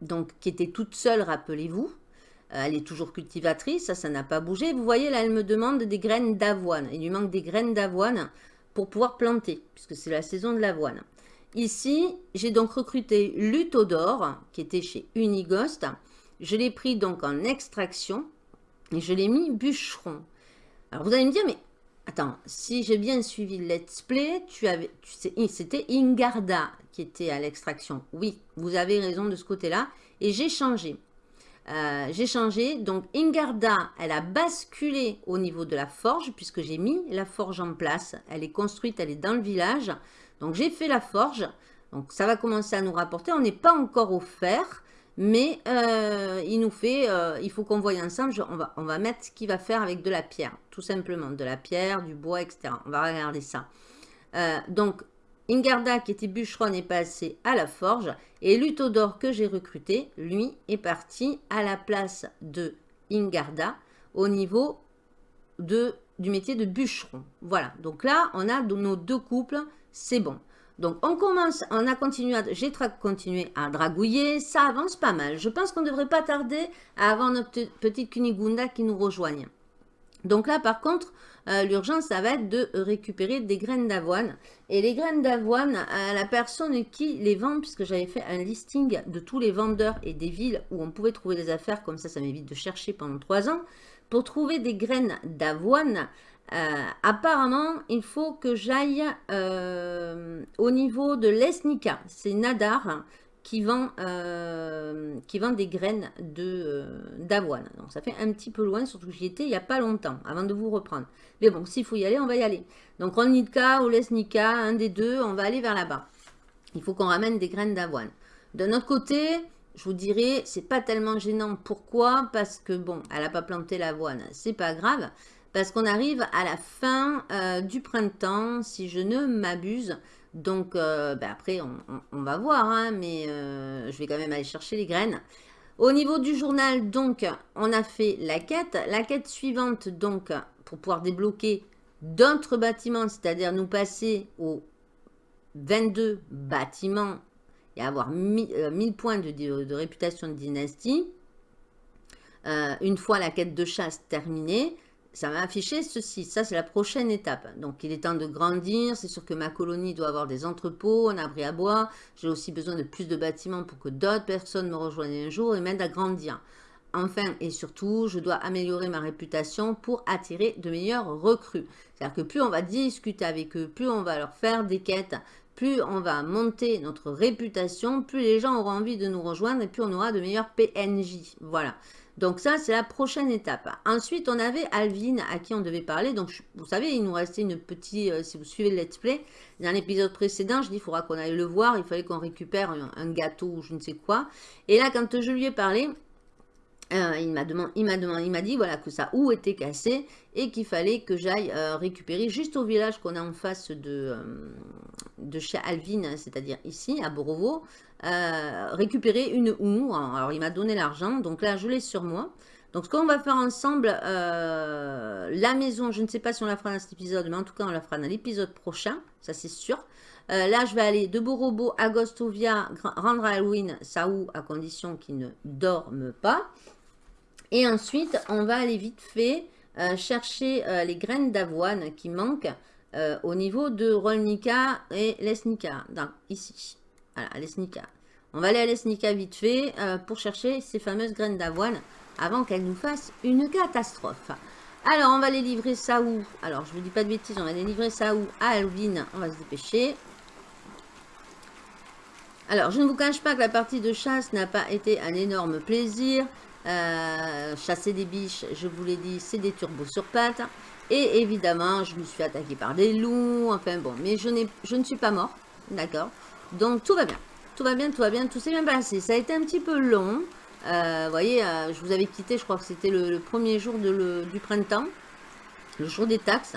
donc, qui était toute seule, rappelez-vous. Euh, elle est toujours cultivatrice, ça, ça n'a pas bougé. Vous voyez, là, elle me demande des graines d'avoine. Il lui manque des graines d'avoine pour pouvoir planter, puisque c'est la saison de l'avoine. Ici, j'ai donc recruté Lutodor, qui était chez Unigost. Je l'ai pris donc en extraction et je l'ai mis bûcheron. Alors, vous allez me dire, mais Attends, si j'ai bien suivi le let's play, tu avais, c'était Ingarda qui était à l'extraction. Oui, vous avez raison de ce côté-là. Et j'ai changé. Euh, j'ai changé. Donc, Ingarda, elle a basculé au niveau de la forge, puisque j'ai mis la forge en place. Elle est construite, elle est dans le village. Donc, j'ai fait la forge. Donc, ça va commencer à nous rapporter. On n'est pas encore au fer. Mais euh, il nous fait, euh, il faut qu'on voie ensemble, on, va, on va mettre ce qu'il va faire avec de la pierre, tout simplement, de la pierre, du bois, etc. On va regarder ça. Euh, donc, Ingarda, qui était bûcheron, est passé à la forge. Et Lutodor, que j'ai recruté, lui, est parti à la place de Ingarda au niveau de, du métier de bûcheron. Voilà, donc là, on a nos deux couples, c'est bon. Donc, on commence, on a continué, j'ai continué à dragouiller, ça avance pas mal. Je pense qu'on ne devrait pas tarder à avoir notre petite Kunigunda qui nous rejoigne. Donc là, par contre, euh, l'urgence, ça va être de récupérer des graines d'avoine. Et les graines d'avoine, euh, la personne qui les vend, puisque j'avais fait un listing de tous les vendeurs et des villes où on pouvait trouver des affaires, comme ça, ça m'évite de chercher pendant trois ans. Pour trouver des graines d'avoine, euh, apparemment, il faut que j'aille euh, au niveau de l'Esnica. C'est Nadar qui vend, euh, des graines d'avoine. Donc ça fait un petit peu loin, surtout que j'y étais il n'y a pas longtemps, avant de vous reprendre. Mais bon, s'il faut y aller, on va y aller. Donc Rolnica ou l'Esnica, un des deux, on va aller vers là-bas. Il faut qu'on ramène des graines d'avoine. De notre côté, je vous dirais, c'est pas tellement gênant. Pourquoi? Parce que, bon, elle n'a pas planté l'avoine, c'est pas grave. Parce qu'on arrive à la fin euh, du printemps, si je ne m'abuse. Donc, euh, ben après, on, va voir, hein, mais euh, je vais quand même aller chercher les graines. Au niveau du journal, donc, on a fait la quête. La quête suivante, donc, pour pouvoir débloquer d'autres bâtiments, c'est-à-dire nous passer aux 22 bâtiments et avoir 1000, points de, réputation de dynastie, une fois la quête de chasse terminée, ça m'a affiché ceci. Ça, c'est la prochaine étape. Donc, il est temps de grandir. C'est sûr que ma colonie doit avoir des entrepôts, un abri à bois. J'ai aussi besoin de plus de bâtiments pour que d'autres personnes me rejoignent un jour et m'aident à grandir. Enfin et surtout, je dois améliorer ma réputation pour attirer de meilleurs recrues. C'est-à-dire que plus on va discuter avec eux, plus on va leur faire des quêtes, plus on va monter notre réputation, plus les gens auront envie de nous rejoindre et plus on aura de meilleurs PNJ. Voilà. Donc ça, c'est la prochaine étape. Ensuite, on avait Alvin à qui on devait parler. Donc, vous savez, il nous restait une petite... Euh, si vous suivez le let's play, dans l'épisode précédent, je dis, il faudra qu'on aille le voir. Il fallait qu'on récupère un, gâteau ou je ne sais quoi. Et là, quand je lui ai parlé, euh, il m'a demandé, il m'a dit voilà que ça ou était cassé et qu'il fallait que j'aille euh, récupérer juste au village qu'on a en face de chez Alvin, c'est-à-dire ici à Borovo, euh, récupérer une ou. Alors, il m'a donné l'argent. Donc là, je l'ai sur moi. Donc, ce qu'on va faire ensemble, euh, la maison, je ne sais pas si on la fera dans cet épisode, mais en tout cas, on la fera dans l'épisode prochain. Ça, c'est sûr. Euh, là, je vais aller de Borobo à Gostovia, rendre Halloween Saou, à condition qu'il ne dorme pas. Et ensuite, on va aller vite fait chercher les graines d'avoine qui manquent au niveau de Rolnica et Lesnica, donc ici. Voilà, Lesnica. On va aller à Lesnica vite fait euh, pour chercher ces fameuses graines d'avoine avant qu'elles nous fassent une catastrophe. Alors, on va les livrer ça où? Alors, je ne vous dis pas de bêtises, on va les livrer ça où? À Alvin, on va se dépêcher. Alors, je ne vous cache pas que la partie de chasse n'a pas été un énorme plaisir. Euh, chasser des biches, je vous l'ai dit, c'est des turbos sur pattes. Et évidemment, je me suis attaqué par des loups. Enfin bon, mais je, je ne suis pas mort. D'accord? Donc tout va bien. Tout va bien, tout va bien, tout s'est bien passé. Ça a été un petit peu long. Euh, vous voyez, euh, je vous avais quitté, je crois que c'était le, premier jour du printemps. Le jour des taxes.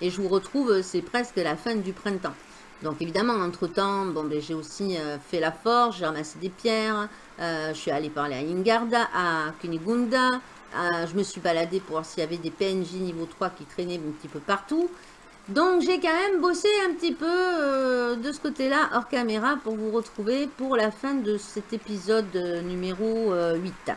Et je vous retrouve, c'est presque la fin du printemps. Donc évidemment, entre-temps, bon, ben, j'ai aussi euh, fait la forge, j'ai ramassé des pierres. je suis allée parler à Ingarda, à Kunigunda. je me suis baladée pour voir s'il y avait des PNJ niveau 3 qui traînaient un petit peu partout. Donc j'ai quand même bossé un petit peu euh, de ce côté-là hors caméra pour vous retrouver pour la fin de cet épisode euh, numéro 8. Euh,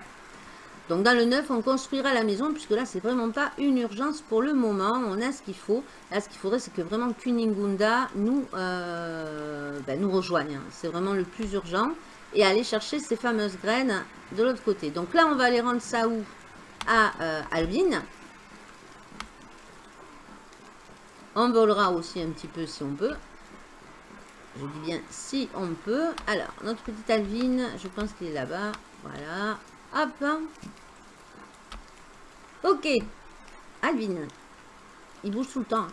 Donc dans le 9, on construira la maison puisque là c'est vraiment pas une urgence pour le moment. On a ce qu'il faut. Là ce qu'il faudrait c'est que vraiment Kuningunda nous, ben, nous rejoigne. Hein. C'est vraiment le plus urgent. Et aller chercher ces fameuses graines de l'autre côté. Donc là on va aller rendre ça où? À Alvin. On volera aussi un petit peu si on peut. Je dis bien si on peut. Alors, notre petite Alvin, je pense qu'il est là-bas. Voilà. Hop. Ok. Alvin. Il bouge tout le temps.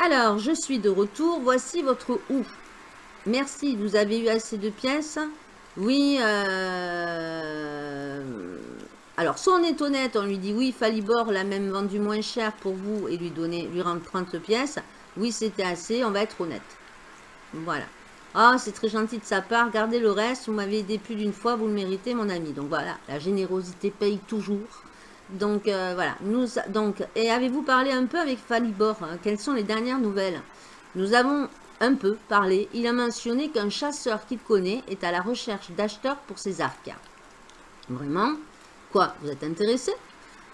Alors, je suis de retour. Voici votre ou. Merci, vous avez eu assez de pièces? Oui, euh... Alors, soit on est honnête, on lui dit oui, Falibor l'a même vendu moins cher pour vous et lui donner, lui rendre 30 pièces. Oui, c'était assez, on va être honnête. Voilà. Ah, c'est très gentil de sa part, gardez le reste, vous m'avez aidé plus d'une fois, vous le méritez, mon ami. Donc voilà, la générosité paye toujours. Donc euh, voilà, nous, donc, et avez-vous parlé un peu avec Falibor hein? Quelles sont les dernières nouvelles? Nous avons un peu parlé. Il a mentionné qu'un chasseur qu'il connaît est à la recherche d'acheteurs pour ses arcs. Vraiment? Vous êtes intéressé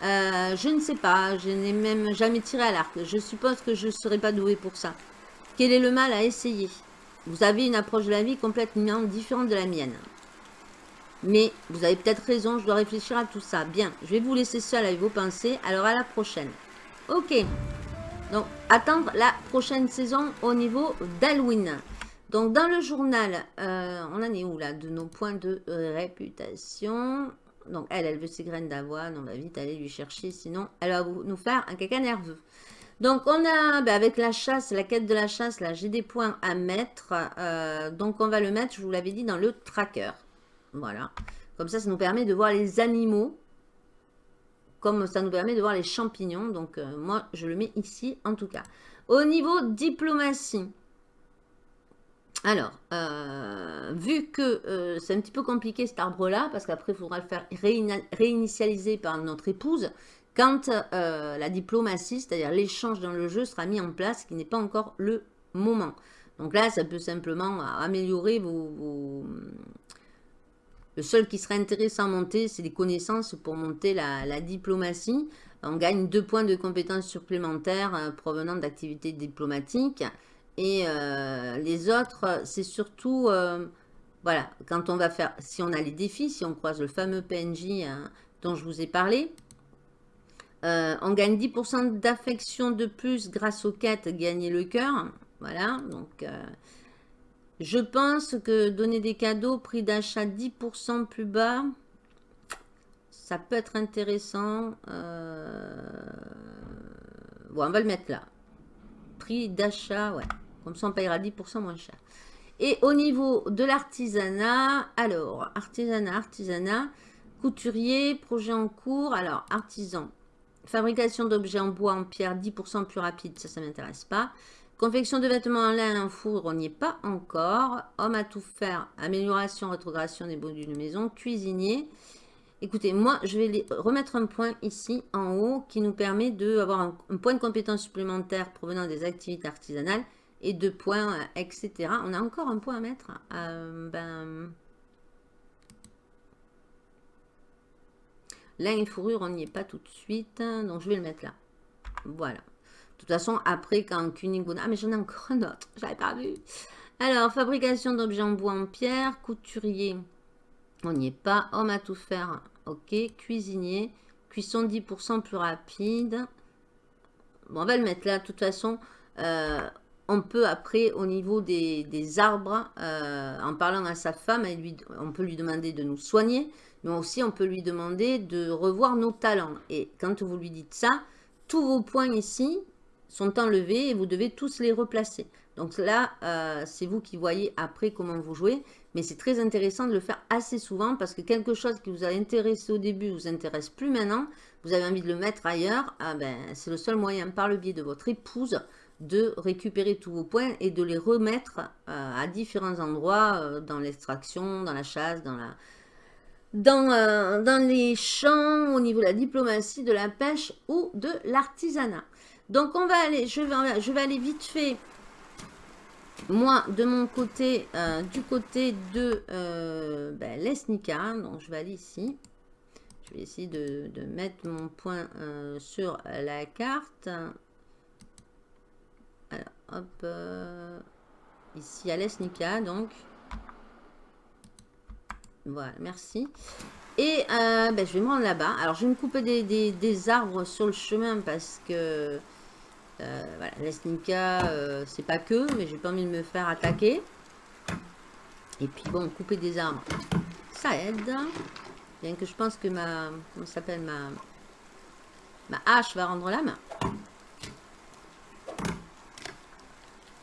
euh, Je ne sais pas. Je n'ai même jamais tiré à l'arc. Je suppose que je ne serai pas doué pour ça. Quel est le mal à essayer? Vous avez une approche de la vie complètement différente de la mienne. Mais vous avez peut-être raison, je dois réfléchir à tout ça. Bien, je vais vous laisser seul avec vos pensées. Alors à la prochaine. Ok. Donc, attendre la prochaine saison au niveau d'Halloween. Donc, dans le journal, euh, on en est où là De nos points de réputation? Donc, elle, elle veut ses graines d'avoine. On va vite aller lui chercher. Sinon, elle va nous faire un caca nerveux. Donc, on a, ben, avec la chasse, la quête de la chasse, là, j'ai des points à mettre. Euh, donc, on va le mettre, je vous l'avais dit, dans le tracker. Voilà. Comme ça, ça nous permet de voir les animaux, comme ça nous permet de voir les champignons. Donc, euh, moi, je le mets ici, en tout cas. Au niveau diplomatie, alors, euh, vu que euh, c'est un petit peu compliqué cet arbre-là, parce qu'après, il faudra le faire réinitialiser par notre épouse, quand la diplomatie, c'est-à-dire l'échange dans le jeu, sera mis en place, qui n'est pas encore le moment. Donc là, ça peut simplement améliorer vos, Le seul qui serait intéressant à monter, c'est les connaissances pour monter la, diplomatie. On gagne deux points de compétences supplémentaires euh, provenant d'activités diplomatiques. Et euh, les autres, c'est surtout... Euh, voilà, quand on va faire... Si on a les défis, si on croise le fameux PNJ hein, dont je vous ai parlé, on gagne 10% d'affection de plus grâce aux quêtes Gagner le cœur. Voilà, donc euh, je pense que donner des cadeaux, prix d'achat 10% plus bas, ça peut être intéressant. Euh, bon, on va le mettre là. Prix d'achat, ouais. Comme ça, on payera 10% moins cher. Et au niveau de l'artisanat, alors, artisanat, artisanat, couturier, projet en cours. Alors, artisan, fabrication d'objets en bois, en pierre, 10% plus rapide, ça, ça ne m'intéresse pas. Confection de vêtements en lin, en foudre, on n'y est pas encore. Homme à tout faire, amélioration, rétrogradation des produits de maison, cuisinier. Écoutez, moi, je vais remettre un point ici, en haut, qui nous permet d'avoir un, point de compétence supplémentaire provenant des activités artisanales et deux points, etc. On a encore un point à mettre. Euh, ben... Lin et fourrure, on n'y est pas tout de suite. Donc, je vais le mettre là. Voilà. De toute façon, après, quand Kuniguna... Ah, mais j'en ai encore un autre. Je l'avais pas vu. Alors, fabrication d'objets en bois en pierre. Couturier. On n'y est pas. Homme à tout faire. Ok. Cuisinier. Cuisson 10% plus rapide. Bon, on va le mettre là. De toute façon, euh, on peut après, au niveau des, arbres, euh, en parlant à sa femme, on peut lui demander de nous soigner. Mais aussi, on peut lui demander de revoir nos talents. Et quand vous lui dites ça, tous vos points ici, sont enlevés et vous devez tous les replacer. Donc là, euh, c'est vous qui voyez après comment vous jouez. Mais c'est très intéressant de le faire assez souvent parce que quelque chose qui vous a intéressé au début vous intéresse plus maintenant. Vous avez envie de le mettre ailleurs. Ah ben, c'est le seul moyen par le biais de votre épouse de récupérer tous vos points et de les remettre euh, à différents endroits euh, dans l'extraction, dans la chasse, dans la... Dans, les champs, au niveau de la diplomatie, de la pêche ou de l'artisanat. Donc, on va aller, je vais, aller vite fait, moi, de mon côté, euh, du côté de euh, ben, l'Esnica. Donc, je vais aller ici. Je vais essayer de, mettre mon point euh, sur la carte. Alors, hop, ici à l'Esnica, donc. Voilà, merci. Et ben, je vais me rendre là-bas. Alors, je vais me couper des, arbres sur le chemin parce que euh, voilà, l'Esnica, euh, c'est pas que, mais j'ai pas envie de me faire attaquer. Et puis bon, couper des arbres, ça aide. Bien que je pense que ma, comment s'appelle, ma, ma hache va rendre la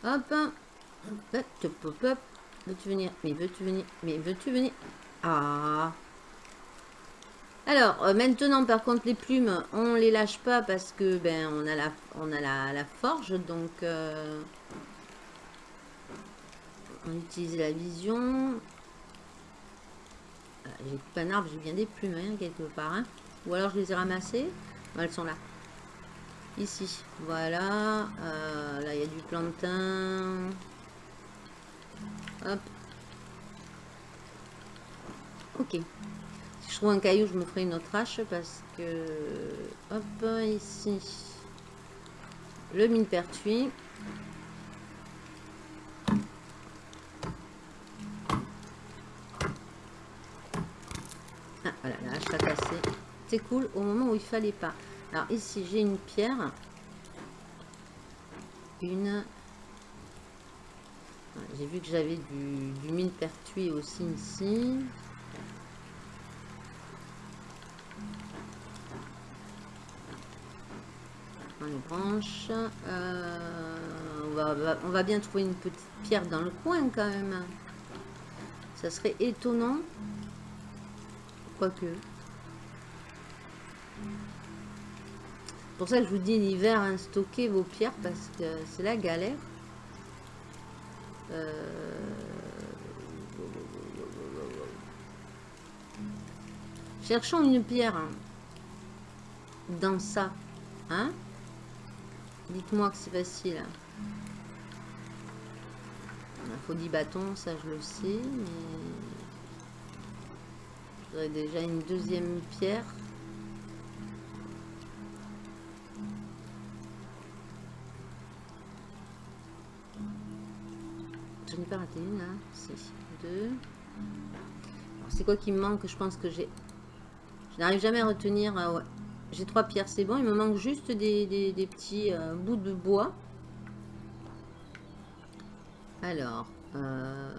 Hop. Hop, hop, hop. Veux-tu venir? Mais veux-tu venir? Mais veux-tu venir? Ah alors, euh, maintenant, par contre, les plumes, on les lâche pas parce que ben on a la, on a la, forge, donc euh, on utilise la vision. Ah, j'ai coupé un arbre, j'ai bien des plumes hein, quelque part. Hein. Ou alors je les ai ramassées. elles sont là. Ici, voilà. Euh, là, il y a du plantain. Hop. Ok trouve un caillou, je me ferai une autre hache parce que... Hop, ici. Le mine pertuis. Ah, voilà, la hache a cassé. C'est cool au moment où il fallait pas. Alors ici, j'ai une pierre. Une... J'ai vu que j'avais du, du mine pertuis aussi ici. les branches. Euh, on va bien trouver une petite pierre dans le coin quand même. Ça serait étonnant. quoique. Pour ça je vous dis l'hiver, hein, stockez vos pierres parce que c'est la galère. Euh, Cherchons une pierre hein, dans ça. Hein Dites-moi que c'est facile. Il faut 10 bâtons, ça je le sais, mais... J'aurais déjà une deuxième pierre. Pas raté une, hein deux. C'est quoi qui me manque? Je pense que j'ai... Je n'arrive jamais à retenir... Euh, ouais. J'ai trois pierres, c'est bon. Il me manque juste des, petits euh, bouts de bois. Alors... Euh,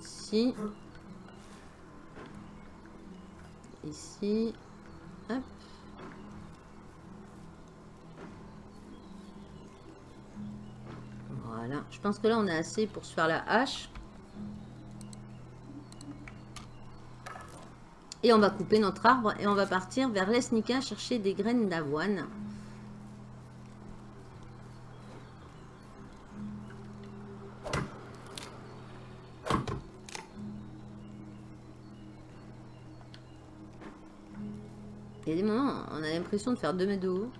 ici. Ici. Je pense que là, on a assez pour se faire la hache. Et on va couper notre arbre et on va partir vers l'Esnica chercher des graines d'avoine. Il y a des moments, on a l'impression de faire 2 mètres de haut.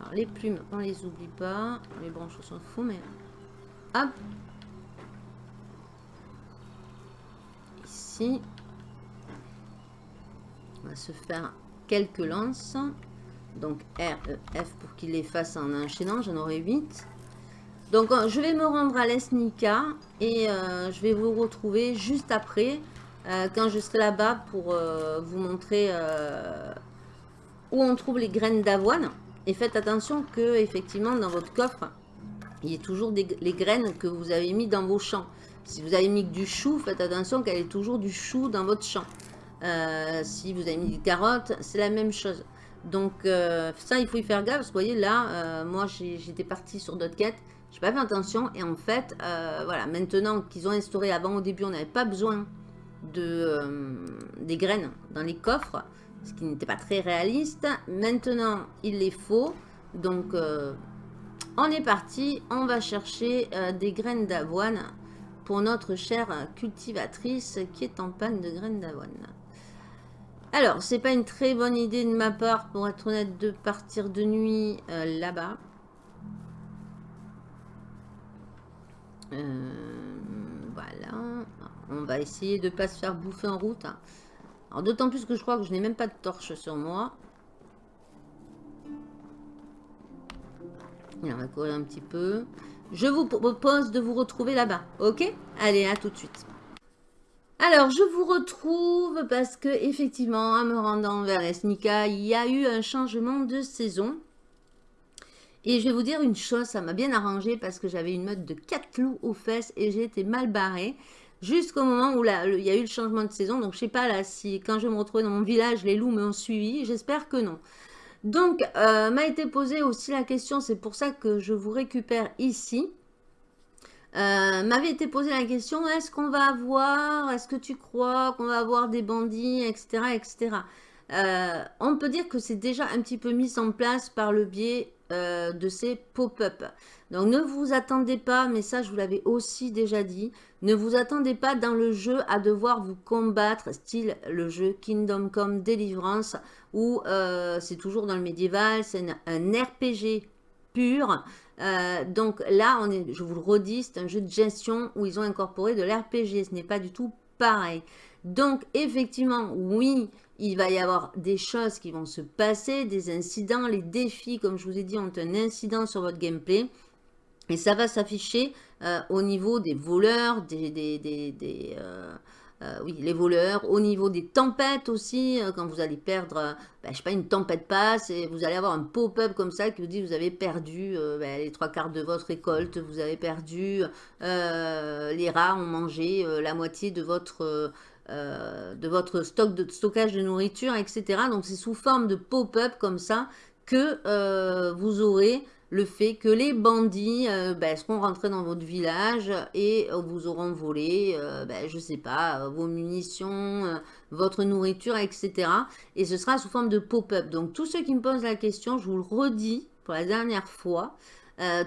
Alors les plumes, on les oublie pas. Les branches, on s'en fout, mais... Ici se faire quelques lances. Donc R, E, pour qu'il les fasse en enchaînant. J'en aurai 8. Donc euh, je vais me rendre à l'Esnica et euh, je vais vous retrouver juste après euh, quand je serai là-bas pour vous montrer où on trouve les graines d'avoine. Et faites attention que effectivement dans votre coffre, il y ait toujours les graines que vous avez mis dans vos champs. Si vous avez mis du chou, faites attention qu'elle ait toujours du chou dans votre champ. Euh, si vous avez mis des carottes, c'est la même chose. Donc euh, ça, il faut y faire gaffe. Parce que vous voyez, là, euh, moi, j'étais partie sur d'autres quêtes. J'ai pas fait attention. Et en fait, voilà, maintenant qu'ils ont instauré, avant au début, on n'avait pas besoin de, des graines dans les coffres. Ce qui n'était pas très réaliste. Maintenant, il les faut. Donc, on est parti. On va chercher des graines d'avoine pour notre chère cultivatrice qui est en panne de graines d'avoine. Alors, c'est pas une très bonne idée de ma part, pour être honnête, de partir de nuit euh, là-bas. Euh, voilà. On va essayer de ne pas se faire bouffer en route. Hein. D'autant plus que je crois que je n'ai même pas de torche sur moi. On va courir un petit peu. Je vous propose de vous retrouver là-bas. Ok? Allez, à tout de suite. Alors, je vous retrouve parce que effectivement, en me rendant vers Esnica, il y a eu un changement de saison. Et je vais vous dire une chose, ça m'a bien arrangé parce que j'avais une mode de 4 loups aux fesses et j'ai été mal barrée. Jusqu'au moment où il y a eu le changement de saison. Donc, je sais pas là si quand je me retrouvais dans mon village, les loups m'ont suivi. J'espère que non. Donc, euh, m'a été posée aussi la question, c'est pour ça que je vous récupère ici. Euh, m'avait été posé la question, est-ce qu'on va avoir, est-ce que tu crois qu'on va avoir des bandits, etc. etc. Euh, on peut dire que c'est déjà un petit peu mis en place par le biais euh, de ces pop-up. Donc ne vous attendez pas, mais ça je vous l'avais aussi déjà dit, ne vous attendez pas dans le jeu à devoir vous combattre, style le jeu Kingdom Come Deliverance, où c'est toujours dans le médiéval, c'est un RPG pur, euh, donc là, je vous le redis, c'est un jeu de gestion où ils ont incorporé de l'RPG. Ce n'est pas du tout pareil. Donc effectivement, oui, il va y avoir des choses qui vont se passer, des incidents. Les défis, comme je vous ai dit, ont un incident sur votre gameplay. Et ça va s'afficher euh, au niveau des voleurs, des, euh, euh, oui, les voleurs, au niveau des tempêtes aussi, quand vous allez perdre, je ben, je sais pas, une tempête passe et vous allez avoir un pop-up comme ça qui vous dit vous avez perdu ben, les trois quarts de votre récolte, vous avez perdu, les rats ont mangé la moitié de votre, de votre stock de stockage de nourriture, etc. Donc c'est sous forme de pop-up comme ça que vous aurez le fait que les bandits euh, ben, seront rentrés dans votre village et vous auront volé, euh, ben, je sais pas, vos munitions, votre nourriture, etc. Et ce sera sous forme de pop-up. Donc tous ceux qui me posent la question, je vous le redis pour la dernière fois,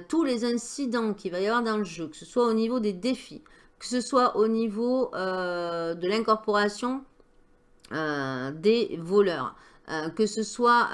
tous les incidents qu'il va y avoir dans le jeu, que ce soit au niveau des défis, que ce soit au niveau de l'incorporation des voleurs, que ce soit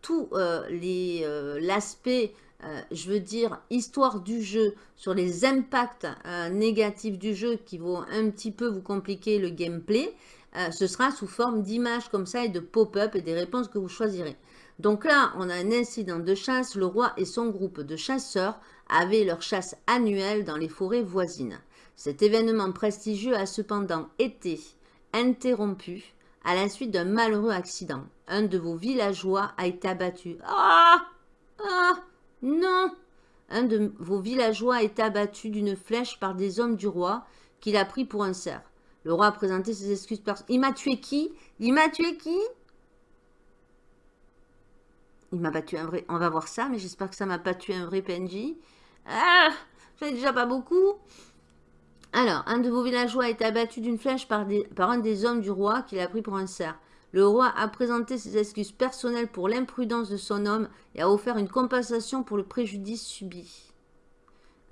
tout l'aspect euh, je veux dire, histoire du jeu, sur les impacts euh, négatifs du jeu qui vont un petit peu vous compliquer le gameplay, euh, ce sera sous forme d'images comme ça et de pop-up et des réponses que vous choisirez. Donc là, on a un incident de chasse. Le roi et son groupe de chasseurs avaient leur chasse annuelle dans les forêts voisines. Cet événement prestigieux a cependant été interrompu à la suite d'un malheureux accident. Un de vos villageois a été abattu. Ah Ah non Un de vos villageois est abattu d'une flèche par des hommes du roi qu'il a pris pour un cerf. Le roi a présenté ses excuses personnelles. Il m'a tué qui? Il m'a tué qui? Il m'a battu un vrai... On va voir ça, mais j'espère que ça m'a pas tué un vrai PNJ. Ah J'en déjà pas beaucoup. Alors, un de vos villageois été abattu d'une flèche par, un des hommes du roi qu'il a pris pour un cerf. Le roi a présenté ses excuses personnelles pour l'imprudence de son homme et a offert une compensation pour le préjudice subi.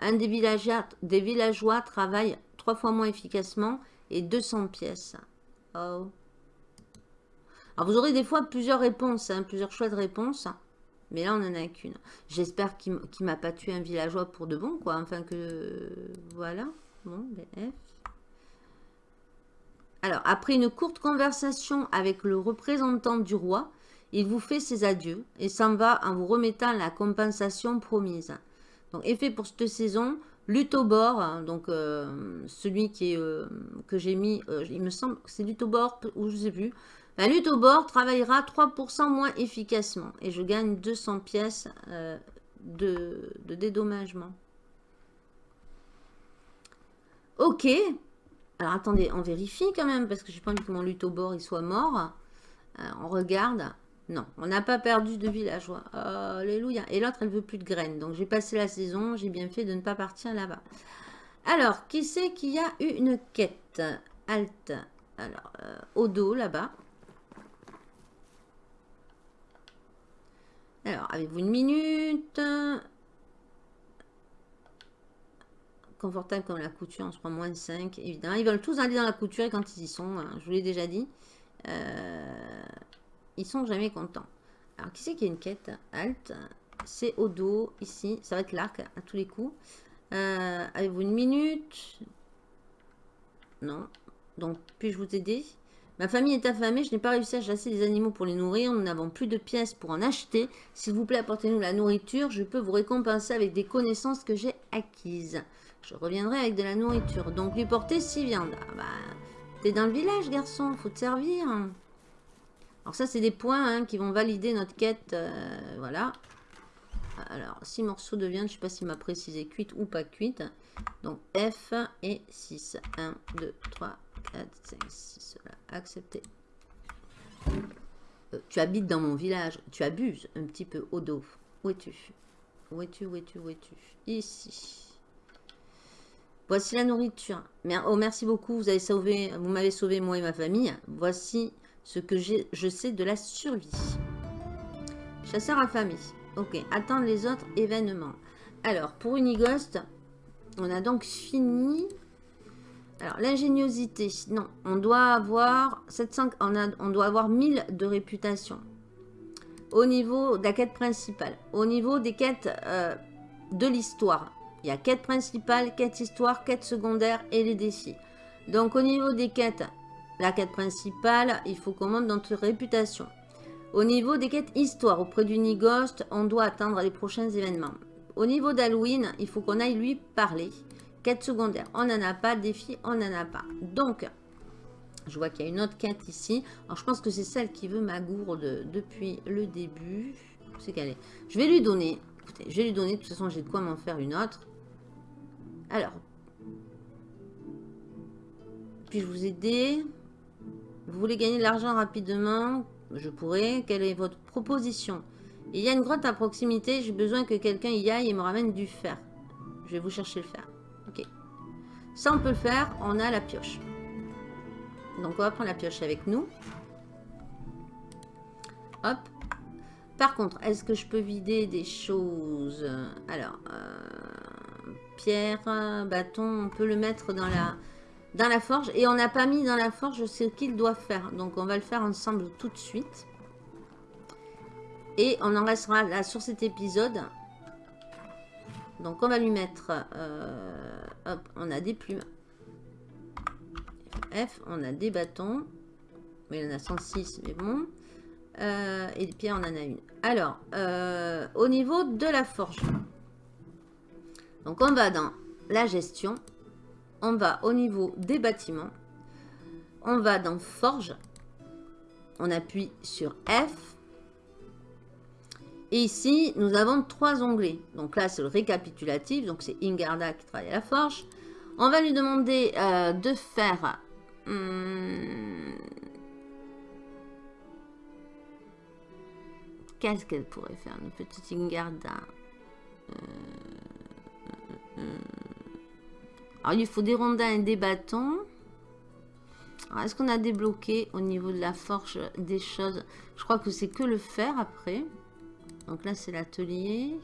Un des villageois, des villageois travaille trois fois moins efficacement et 200 pièces. Oh. Alors vous aurez des fois plusieurs réponses, hein, plusieurs choix de réponses. Mais là, on n'en a qu'une. J'espère qu'il ne m'a pas tué un villageois pour de bon, quoi. Enfin que... Voilà. Alors, après une courte conversation avec le représentant du roi, il vous fait ses adieux et s'en va en vous remettant la compensation promise. Donc, effet pour cette saison, Lutobor, hein, donc euh, celui qui euh, que j'ai mis, euh, il me semble que c'est Lutobor ou je ne sais plus. Ben, Lutobor travaillera 3% moins efficacement et je gagne 200 pièces de dédommagement. Ok, alors attendez, on vérifie quand même, parce que j'ai pas envie que mon lutobor il soit mort. Euh, on regarde. Non, on n'a pas perdu de villageois. alléluia. Et l'autre, elle veut plus de graines. Donc j'ai passé la saison, j'ai bien fait de ne pas partir là-bas. Alors, qui c'est qui a eu une quête Alt. Alors, euh, au dos, là-bas. Alors, avez-vous une minute? Confortable comme la couture, on se prend moins de 5, évidemment. Ils veulent tous aller dans la couture et quand ils y sont, hein, je vous l'ai déjà dit, euh, ils sont jamais contents. Alors, qui c'est qui a une quête Alt, c'est au dos, ici, ça va être l'arc à tous les coups. Euh, avez-vous une minute? Non. Donc, puis-je vous aider? Ma famille est affamée, je n'ai pas réussi à chasser des animaux pour les nourrir, nous n'avons plus de pièces pour en acheter. S'il vous plaît, apportez-nous la nourriture, je peux vous récompenser avec des connaissances que j'ai acquises. Je reviendrai avec de la nourriture. Donc lui porter six viandes. Ah bah, t'es dans le village, garçon. Faut te servir. Alors ça, c'est des points hein, qui vont valider notre quête. Euh, voilà. Alors, six morceaux de viande. Je sais pas s'il m'a précisé cuite ou pas cuite. Donc F et 6. 1, 2, 3, 4, 5, 6. Voilà. Accepté. Euh, tu habites dans mon village. Tu abuses un petit peu dos. Où es-tu? Où es-tu Où es-tu Ici. Voici la nourriture. Oh, merci beaucoup, vous avez sauvé, vous m'avez sauvé moi et ma famille. Voici ce que je sais de la survie. Chasseur affamé. Ok, attendre les autres événements. Alors, pour Unigost, on a donc fini. Alors, l'ingéniosité. Non, on doit avoir 700, on, a, on doit avoir 1000 de réputation. Au niveau de la quête principale. Au niveau des quêtes euh, de l'histoire. Il y a quête principale, quête histoire, quête secondaire et les défis. Donc au niveau des quêtes, la quête principale, il faut qu'on monte notre réputation. Au niveau des quêtes histoire, auprès du Nigost, on doit attendre les prochains événements. Au niveau d'Halloween, il faut qu'on aille lui parler. Quête secondaire, on n'en a pas. Défi, on n'en a pas. Donc, je vois qu'il y a une autre quête ici. Alors, je pense que c'est celle qui veut ma gourde depuis le début. C'est qu'elle est. Je vais lui donner. Écoutez, je vais lui donner. De toute façon, j'ai de quoi m'en faire une autre. Alors, puis-je vous aider? Vous voulez gagner de l'argent rapidement? Je pourrais. Quelle est votre proposition? Il y a une grotte à proximité. J'ai besoin que quelqu'un y aille et me ramène du fer. Je vais vous chercher le fer. Ça, on peut le faire. On a la pioche. Donc, on va prendre la pioche avec nous. Hop. Par contre, est-ce que je peux vider des choses? Alors, euh, pierre, bâton, on peut le mettre dans la, dans la forge. Et on n'a pas mis dans la forge ce qu'il doit faire. Donc, on va le faire ensemble tout de suite. Et on en restera là sur cet épisode. Donc, on va lui mettre... Euh, hop, on a des plumes. F, on a des bâtons. Mais il en a 106, mais bon. Euh, et des pierres, on en a une. Alors, euh, au niveau de la forge. Donc, on va dans la gestion. On va au niveau des bâtiments. On va dans forge. On appuie sur F. Et ici, nous avons trois onglets. Donc là, c'est le récapitulatif. Donc, c'est Ingarda qui travaille à la forge. On va lui demander euh, de faire... Hmm, Qu'est-ce qu'elle pourrait faire, une petite Ingarda euh, euh, euh, Alors, il faut des rondins et des bâtons. Est-ce qu'on a débloqué au niveau de la forge des choses? Je crois que c'est que le fer après. Donc là, c'est l'atelier,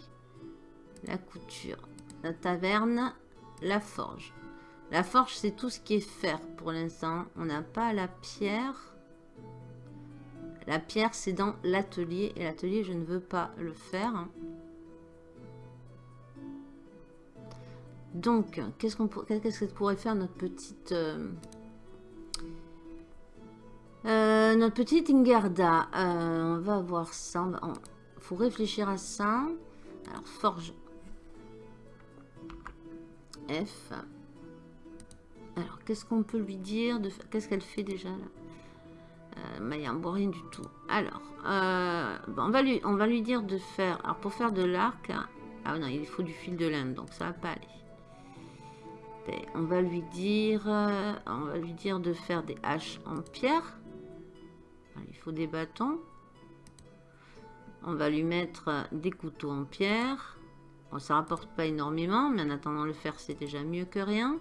la couture, la taverne, la forge. La forge, c'est tout ce qui est fer pour l'instant. On n'a pas la pierre. La pierre, c'est dans l'atelier. Et l'atelier, je ne veux pas le faire. Donc, qu'est-ce qu'on pourrait faire notre petite... Euh, euh, notre petite Ingarda? Euh, on va voir ça. Faut réfléchir à ça. Alors, forge. F. Alors, qu'est-ce qu'on peut lui dire de Qu'est-ce qu'elle fait déjà là? Euh, il n'y rien du tout. Alors, euh, on, va lui, on va lui dire de faire... Alors, pour faire de l'arc... Ah non, il faut du fil de laine, donc ça va pas aller. Ben, on va lui dire... Euh, on va lui dire de faire des haches en pierre. Il faut des bâtons. On va lui mettre des couteaux en pierre. Bon, ça rapporte pas énormément, mais en attendant le faire, c'est déjà mieux que rien.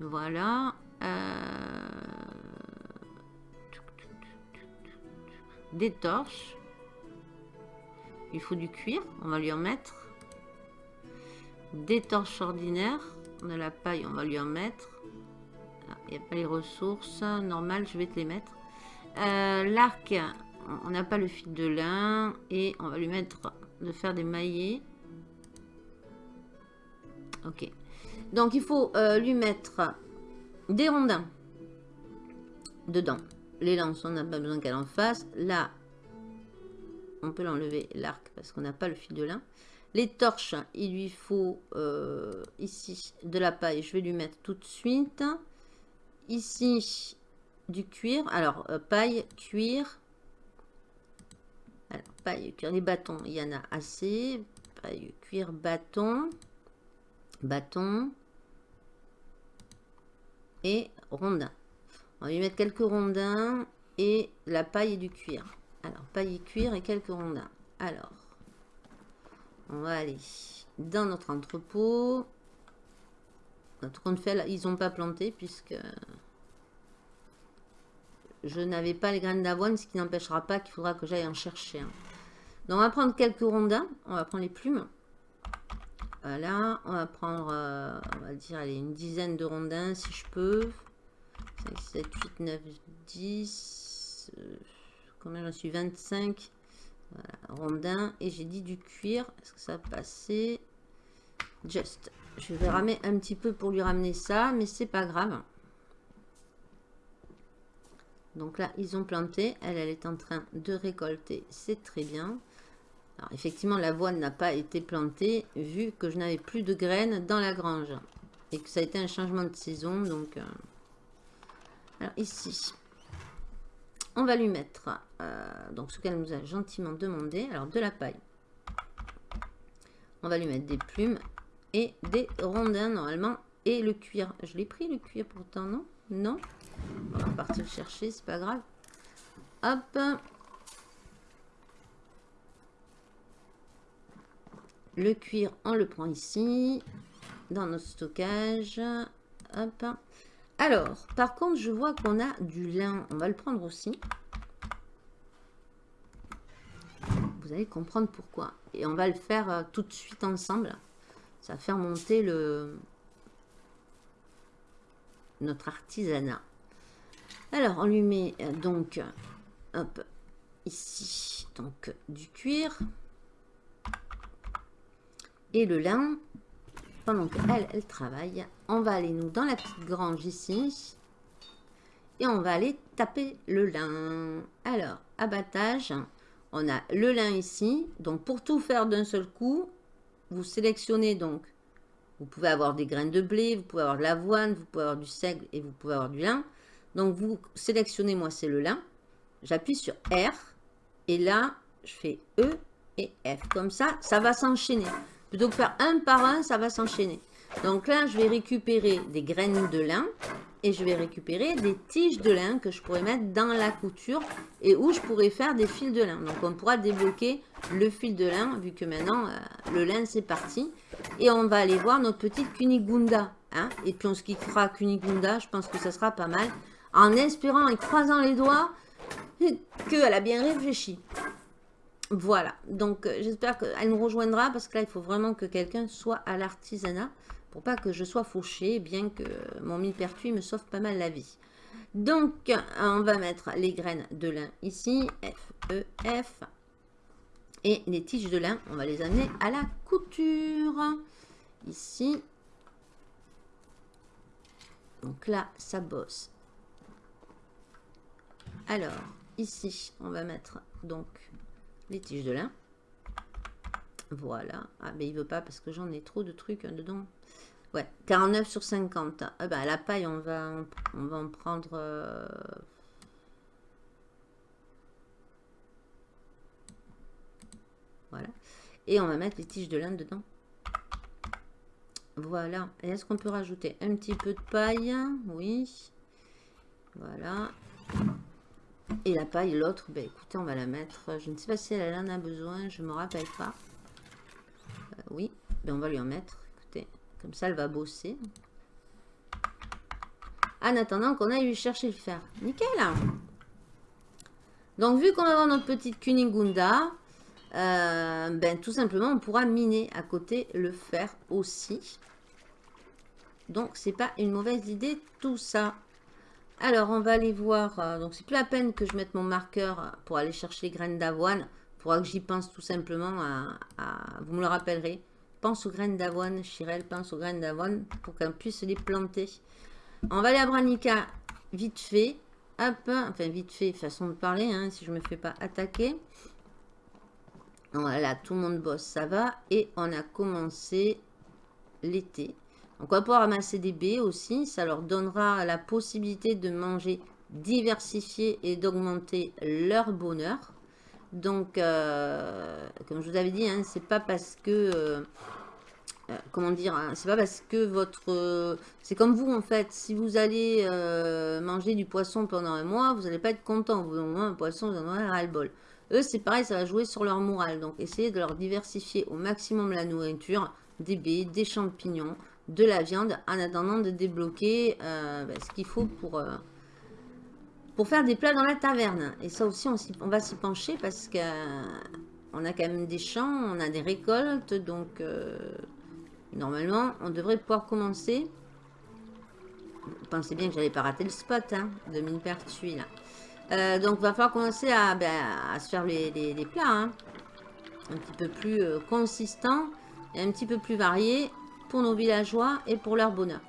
Voilà. Euh des torches. Il faut du cuir, on va lui en mettre. Des torches ordinaires, de la paille, on va lui en mettre. Ah, il n'y a pas les ressources, normal, je vais te les mettre. Euh, l'arc, on n'a pas le fil de lin et on va lui mettre de faire des maillets. Ok. Donc il faut euh, lui mettre des rondins dedans. Les lances, on n'a pas besoin qu'elle en fasse. Là, on peut l'enlever, l'arc, parce qu'on n'a pas le fil de lin. Les torches, il lui faut euh, ici de la paille. Je vais lui mettre tout de suite. Ici, du cuir. Alors, euh, paille, cuir. Paille, cuir. Les bâtons, il y en a assez. Paille, cuir, bâton. Bâton. Et rondin. On va lui mettre quelques rondins et la paille et du cuir. Alors, paille et cuir et quelques rondins. Alors, on va aller dans notre entrepôt. Notre fait, ils n'ont pas planté puisque je n'avais pas les graines d'avoine, ce qui n'empêchera pas qu'il faudra que j'aille en chercher. Donc, on va prendre quelques rondins. On va prendre les plumes. Voilà, on va prendre, euh, on va dire, allez, une dizaine de rondins si je peux. 5, 7, 8, 9, 10. combien j'en suis? 25. Voilà, rondin. Et j'ai dit du cuir. Est-ce que ça va passer? Just. Je vais ramer un petit peu pour lui ramener ça, mais c'est pas grave. Donc là, ils ont planté. Elle, elle est en train de récolter. C'est très bien. Alors, effectivement, l'avoine n'a pas été plantée vu que je n'avais plus de graines dans la grange. Et que ça a été un changement de saison. Donc, euh, alors ici, on va lui mettre euh, donc ce qu'elle nous a gentiment demandé. Alors de la paille. On va lui mettre des plumes et des rondins normalement. Et le cuir. Je l'ai pris le cuir pourtant, non? Non? On va partir chercher, c'est pas grave. Hop. Le cuir, on le prend ici, dans notre stockage. Hop. Alors, par contre, je vois qu'on a du lin. On va le prendre aussi. Vous allez comprendre pourquoi. Et on va le faire euh, tout de suite ensemble. Ça va faire monter le notre artisanat. Alors, on lui met euh, donc, hop, ici, donc du cuir et le lin. Pendant qu'elle, elle travaille, on va aller nous dans la petite grange ici et on va aller taper le lin. Alors, abattage, on a le lin ici. Donc, pour tout faire d'un seul coup, vous sélectionnez donc, vous pouvez avoir des graines de blé, vous pouvez avoir de l'avoine, vous pouvez avoir du seigle et vous pouvez avoir du lin. Donc, vous sélectionnez, moi, c'est le lin. J'appuie sur R et là, je fais E et F. Comme ça, ça va s'enchaîner. Plutôt que faire un par un, ça va s'enchaîner. Donc là, je vais récupérer des graines de lin et je vais récupérer des tiges de lin que je pourrais mettre dans la couture et où je pourrais faire des fils de lin. Donc on pourra débloquer le fil de lin vu que maintenant euh, le lin c'est parti. Et on va aller voir notre petite Kunigunda. Hein et puis on se quittera Kunigunda, je pense que ça sera pas mal. En espérant et croisant les doigts qu'elle a bien réfléchi. Voilà, donc euh, j'espère qu'elle nous rejoindra parce que là, il faut vraiment que quelqu'un soit à l'artisanat pour pas que je sois fauchée, bien que mon millepertuis me sauve pas mal la vie. Donc, on va mettre les graines de lin ici, F, E, F. Et les tiges de lin, on va les amener à la couture. Ici. Donc là, ça bosse. Alors, ici, on va mettre donc les tiges de lin. Voilà. Ah, mais il veut pas parce que j'en ai trop de trucs hein, dedans. Ouais, 49 sur 50. Ah bah, la paille, on va, on va en prendre... Euh, voilà. Et on va mettre les tiges de lin dedans. Voilà. Est-ce qu'on peut rajouter un petit peu de paille? Oui. Voilà. Et la paille, l'autre, ben écoutez, on va la mettre. Je ne sais pas si elle en a besoin, je me rappelle pas. Euh, oui, ben on va lui en mettre. Écoutez, comme ça, elle va bosser. En attendant qu'on aille lui chercher le fer. Nickel Donc, vu qu'on va avoir notre petite Kunigunda, euh, ben tout simplement, on pourra miner à côté le fer aussi. Donc, c'est pas une mauvaise idée tout ça. Alors, on va aller voir. Euh, donc, c'est plus la peine que je mette mon marqueur pour aller chercher les graines d'avoine. Il faudra que j'y pense tout simplement à, Vous me le rappellerez. Pense aux graines d'avoine, Chirel, pense aux graines d'avoine pour qu'on puisse les planter. On va aller à Branica vite fait. Hop, enfin vite fait, façon de parler, hein, si je ne me fais pas attaquer. Voilà, tout le monde bosse, ça va. Et on a commencé l'été. Donc on va pouvoir ramasser des baies aussi. Ça leur donnera la possibilité de manger diversifié et d'augmenter leur bonheur. Donc, euh, comme je vous avais dit, hein, c'est pas parce que... Euh, euh, comment dire hein, C'est pas parce que votre... c'est comme vous, en fait. Si vous allez manger du poisson pendant un mois, vous n'allez pas être content. Vous avez un poisson, vous en aurez ras-le-bol. Eux, c'est pareil, ça va jouer sur leur morale. Donc, essayez de leur diversifier au maximum la nourriture. Des baies, des champignons, de la viande en attendant de débloquer euh, bah, ce qu'il faut pour, euh, pour faire des plats dans la taverne. Et ça aussi, on, va s'y pencher parce qu'on euh, a quand même des champs, on a des récoltes, donc normalement, on devrait pouvoir commencer. Vous pensez bien que j'allais pas rater le spot hein, de mine pertuis là. donc, va falloir commencer à, à se faire les, plats hein. un petit peu plus consistants et un petit peu plus variés pour nos villageois et pour leur bonheur.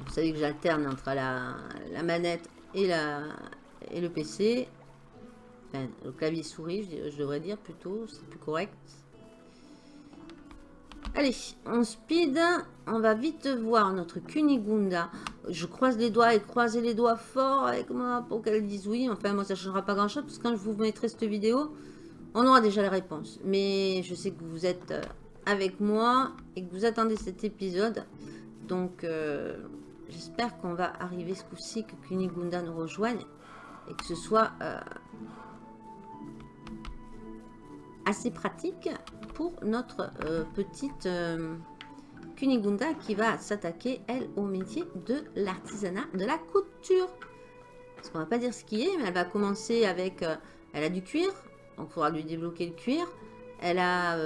Vous savez que j'alterne entre la, manette et, la, et le PC. Enfin, le clavier souris, je, devrais dire plutôt, c'est plus correct. Allez, on speed, on va vite voir notre Kunigunda. Je croise les doigts et croiser les doigts fort avec moi pour qu'elle dise oui. Enfin, moi, ça changera pas grand-chose parce que quand je vous mettrai cette vidéo, on aura déjà la réponse. Mais je sais que vous êtes euh, avec moi et que vous attendez cet épisode. Donc, euh, j'espère qu'on va arriver ce coup-ci, que Kunigunda nous rejoigne et que ce soit... Euh, assez pratique pour notre petite Kunigunda qui va s'attaquer, elle, au métier de l'artisanat de la couture. Parce qu'on va pas dire ce qui est, mais elle va commencer avec... Elle a du cuir, il faudra lui débloquer le cuir. Elle a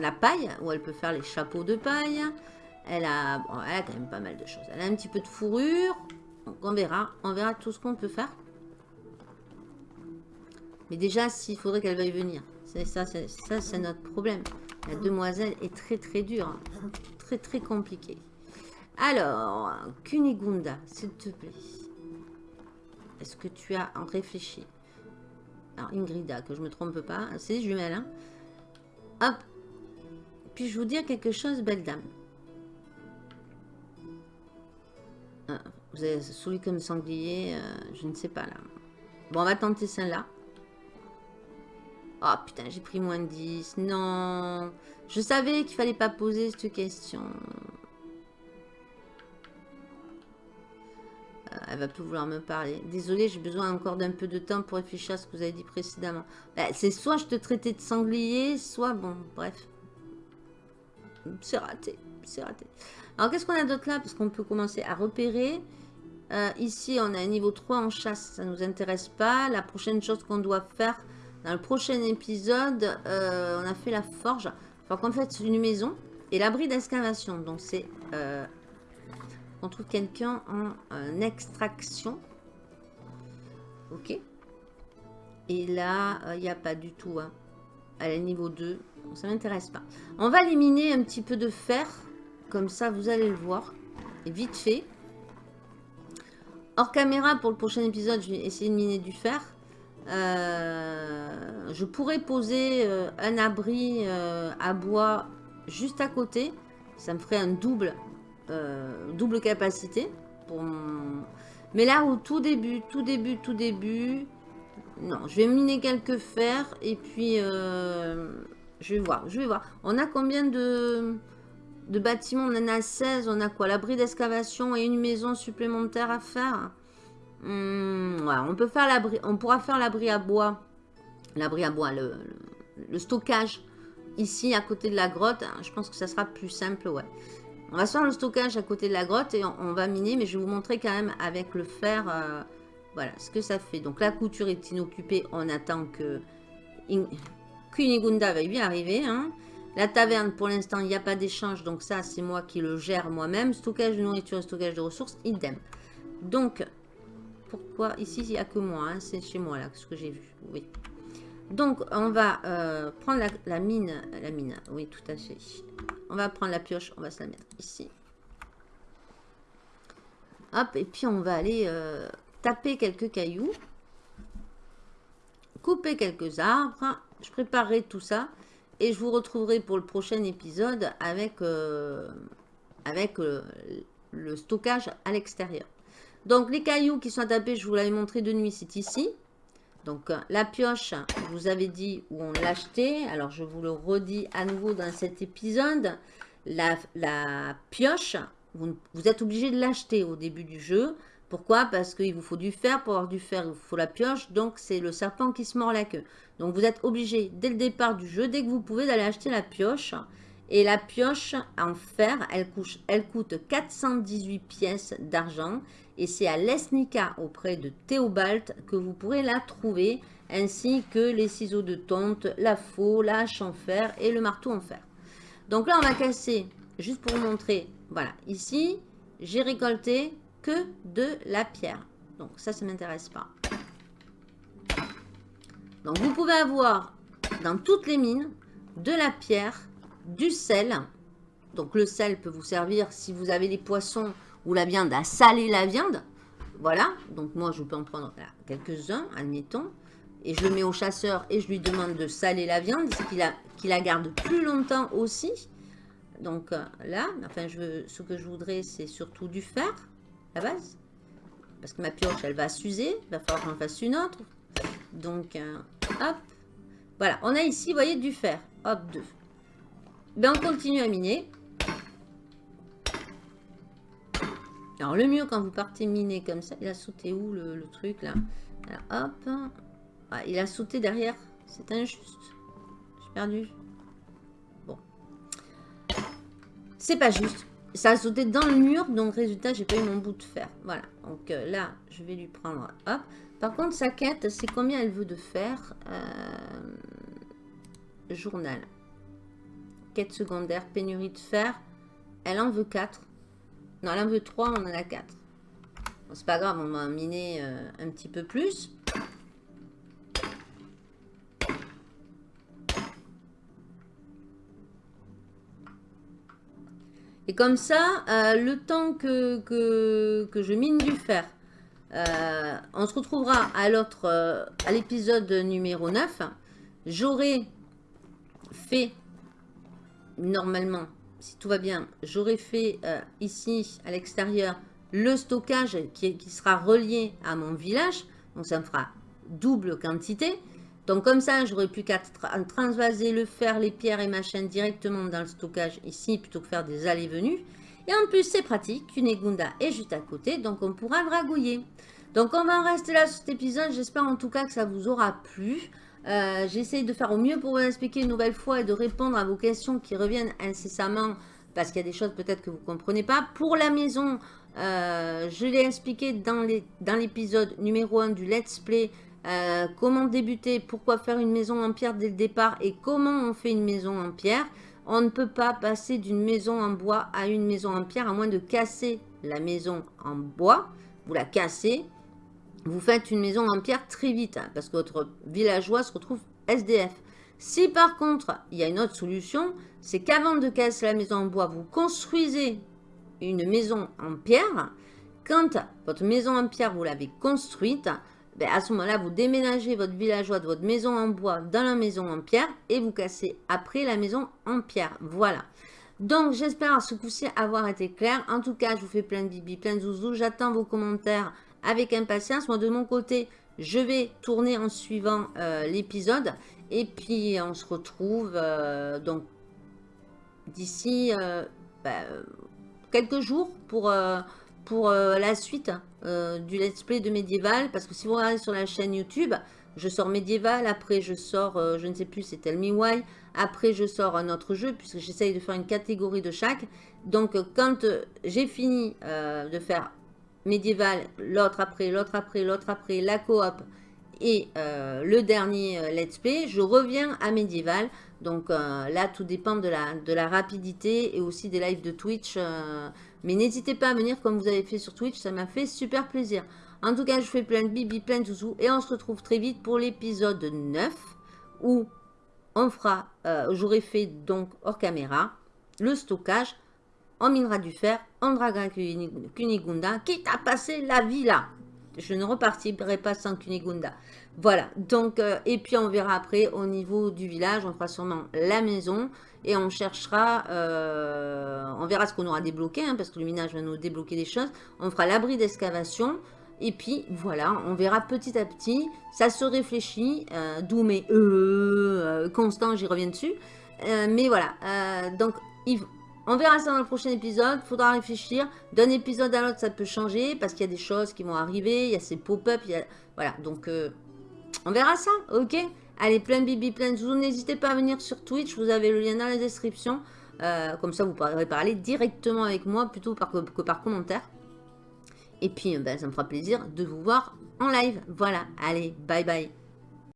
la paille, où elle peut faire les chapeaux de paille. Elle a, quand même pas mal de choses. Elle a un petit peu de fourrure. Donc on verra, on verra tout ce qu'on peut faire. Mais déjà, s'il faudrait qu'elle veuille venir. Ça, c'est notre problème. La demoiselle est très très dure. Hein. Très très compliquée. Alors, Kunigunda, s'il te plaît. Est-ce que tu as réfléchi? Alors, Ingrida, que je me trompe pas. C'est jumelles, hein Hop. Puis-je vous dire quelque chose, belle dame ah, Vous avez celui comme sanglier, euh, je ne sais pas là. Bon, on va tenter celle-là. Oh putain, j'ai pris moins de 10. Non. Je savais qu'il fallait pas poser cette question. Elle va plus vouloir me parler. Désolée, j'ai besoin encore d'un peu de temps pour réfléchir à ce que vous avez dit précédemment. Ben, c'est soit je te traitais de sanglier, soit bon, bref. C'est raté, c'est raté. Alors, qu'est-ce qu'on a d'autre là? Parce qu'on peut commencer à repérer. Euh, ici, on a un niveau 3 en chasse, ça ne nous intéresse pas. La prochaine chose qu'on doit faire, dans le prochain épisode, euh, on a fait la forge. Enfin, qu'on fait une maison et l'abri d'excavation. Donc, c'est... Euh, on trouve quelqu'un en, extraction. Ok. Et là, il n'y a pas du tout. Hein. Elle niveau 2. Ça m'intéresse pas. On va éliminer un petit peu de fer. Comme ça, vous allez le voir. Vite fait. Hors caméra, pour le prochain épisode, je vais essayer de miner du fer. Euh, je pourrais poser euh, un abri euh, à bois juste à côté. Ça me ferait un double, double capacité. Pour Mais là, au tout début, tout début, tout début... Non, je vais miner quelques fers et puis je vais voir, je vais voir. On a combien de, bâtiments? On en a 16. On a quoi? L'abri d'excavation et une maison supplémentaire à faire? Hmm, on peut faire l'abri, on pourra faire l'abri à bois, l'abri à bois, le, stockage ici à côté de la grotte. Je pense que ça sera plus simple, ouais. On va faire le stockage à côté de la grotte et on, va miner, mais je vais vous montrer quand même avec le fer, euh, voilà, ce que ça fait. Donc la couture est inoccupée, on attend que Kunigunda va y arriver. Hein. La taverne, pour l'instant, il n'y a pas d'échange, donc ça, c'est moi qui le gère moi-même. Stockage de nourriture et stockage de ressources, idem. Donc, pourquoi Ici, il n'y a que moi. Hein, c'est chez moi, là, ce que j'ai vu. Oui. Donc, on va euh, prendre la, mine. La mine, oui, tout à fait. On va prendre la pioche, on va se la mettre ici. Hop, et puis on va aller euh, taper quelques cailloux. Couper quelques arbres. Je préparerai tout ça. Et je vous retrouverai pour le prochain épisode avec, euh, avec le stockage à l'extérieur. Donc, les cailloux qui sont tapés, je vous l'avais montré de nuit, c'est ici. Donc, la pioche, vous avais dit où on l'achetait. Alors, je vous le redis à nouveau dans cet épisode. La, pioche, vous, êtes obligé de l'acheter au début du jeu. Pourquoi? Parce qu'il vous faut du fer. Pour avoir du fer, il vous faut la pioche. Donc, c'est le serpent qui se mord la queue. Donc, vous êtes obligé, dès le départ du jeu, dès que vous pouvez, d'aller acheter la pioche. Et la pioche en fer, elle, elle coûte 418 pièces d'argent. Et c'est à Lesnica, auprès de Théobald, que vous pourrez la trouver, ainsi que les ciseaux de tonte, la faux, la hache en fer et le marteau en fer. Donc là, on va casser, juste pour vous montrer, voilà, ici, j'ai récolté que de la pierre. Donc ça, ça ne m'intéresse pas. Donc vous pouvez avoir dans toutes les mines de la pierre, du sel. Donc le sel peut vous servir si vous avez des poissons la viande à saler la viande. Voilà, donc moi je peux en prendre quelques-uns, admettons. Et je le mets au chasseur et je lui demande de saler la viande, qu'il qu la garde plus longtemps aussi. Donc euh, là, enfin ce que je voudrais c'est surtout du fer, à base. Parce que ma pioche elle va s'user, il va falloir que j'en fasse une autre. Donc euh, hop, voilà, on a ici, voyez, du fer. Hop, deux. Ben, on continue à miner. Alors, le mieux quand vous partez miner comme ça, il a sauté où le, truc là, hop. Ah, il a sauté derrière. C'est injuste. J'ai perdu. Bon. C'est pas juste. Ça a sauté dans le mur, donc résultat, j'ai pas eu mon bout de fer. Voilà. Donc euh, là, je vais lui prendre. Hop. Par contre, sa quête, c'est combien elle veut de fer euh, Journal? Quête secondaire, pénurie de fer. Elle en veut 4. Non, elle en veut 3, on en a 4. c'est pas grave, on va miner euh, un petit peu plus. Et comme ça, euh, le temps que, je mine du fer, euh, on se retrouvera à à l'épisode numéro 9. J'aurai fait, normalement, si tout va bien, j'aurai fait ici, à l'extérieur, le stockage qui, sera relié à mon village. Donc ça me fera double quantité. Donc comme ça, j'aurais plus qu'à transvaser le fer, les pierres et machin directement dans le stockage ici, plutôt que faire des allées-venues. Et en plus, c'est pratique, Kunegunda est juste à côté, donc on pourra dragouiller. Donc on va en rester là cet épisode, j'espère en tout cas que ça vous aura plu. Euh, j'essaye de faire au mieux pour vous expliquer une nouvelle fois et de répondre à vos questions qui reviennent incessamment parce qu'il y a des choses peut-être que vous ne comprenez pas. Pour la maison, euh, je l'ai expliqué dans l'épisode numéro 1 du Let's Play euh, comment débuter, pourquoi faire une maison en pierre dès le départ et comment on fait une maison en pierre. On ne peut pas passer d'une maison en bois à une maison en pierre à moins de casser la maison en bois. Vous la cassez, vous faites une maison en pierre très vite hein, parce que votre villageois se retrouve SDF. Si par contre, il y a une autre solution, c'est qu'avant de casser la maison en bois, vous construisez une maison en pierre. Quand votre maison en pierre, vous l'avez construite, ben, à ce moment-là, vous déménagez votre villageois de votre maison en bois dans la maison en pierre et vous cassez après la maison en pierre. Voilà. Donc, j'espère à ce coup-ci avoir été clair. En tout cas, je vous fais plein de bibi, plein de zouzou. J'attends vos commentaires avec impatience. Moi, de mon côté, je vais tourner en suivant euh, l'épisode. Et puis, on se retrouve euh, donc d'ici euh, ben, quelques jours pour pour la suite du let's play de médiéval. Parce que si vous regardez sur la chaîne YouTube, je sors médiéval. Après, je sors, je ne sais plus, c'est Tell Me Why. Après, je sors un autre jeu puisque j'essaye de faire une catégorie de chaque. Donc, quand j'ai fini de faire médiéval, l'autre après, l'autre après, l'autre après, la coop et le dernier let's play, je reviens à médiéval. Donc là, tout dépend de la, de la rapidité et aussi des lives de Twitch mais n'hésitez pas à venir comme vous avez fait sur Twitch, ça m'a fait super plaisir. En tout cas, je fais plein de bibi, plein de zouzou. Et on se retrouve très vite pour l'épisode 9 où on fera, euh, j'aurai fait donc hors caméra, le stockage. On minera du fer, on draguera Kunigunda, quitte à passer la vie là. Je ne repartirai pas sans Kunigunda. Voilà, donc, euh, et puis on verra après au niveau du village, on fera sûrement la maison et on cherchera, euh, on verra ce qu'on aura débloqué, hein, parce que le minage va nous débloquer des choses. On fera l'abri d'excavation et puis voilà, on verra petit à petit, ça se réfléchit, euh, d'où mes euh, constants, j'y reviens dessus. mais voilà, donc on verra ça dans le prochain épisode, faudra réfléchir. D'un épisode à l'autre, ça peut changer parce qu'il y a des choses qui vont arriver, il y a ces pop-up, voilà, donc on verra ça, ok Allez, plein bibi, plein de. N'hésitez pas à venir sur Twitch, vous avez le lien dans la description. Euh, comme ça, vous pourrez parler directement avec moi plutôt que par commentaire. Et puis, ben, ça me fera plaisir de vous voir en live. Voilà, allez, bye bye.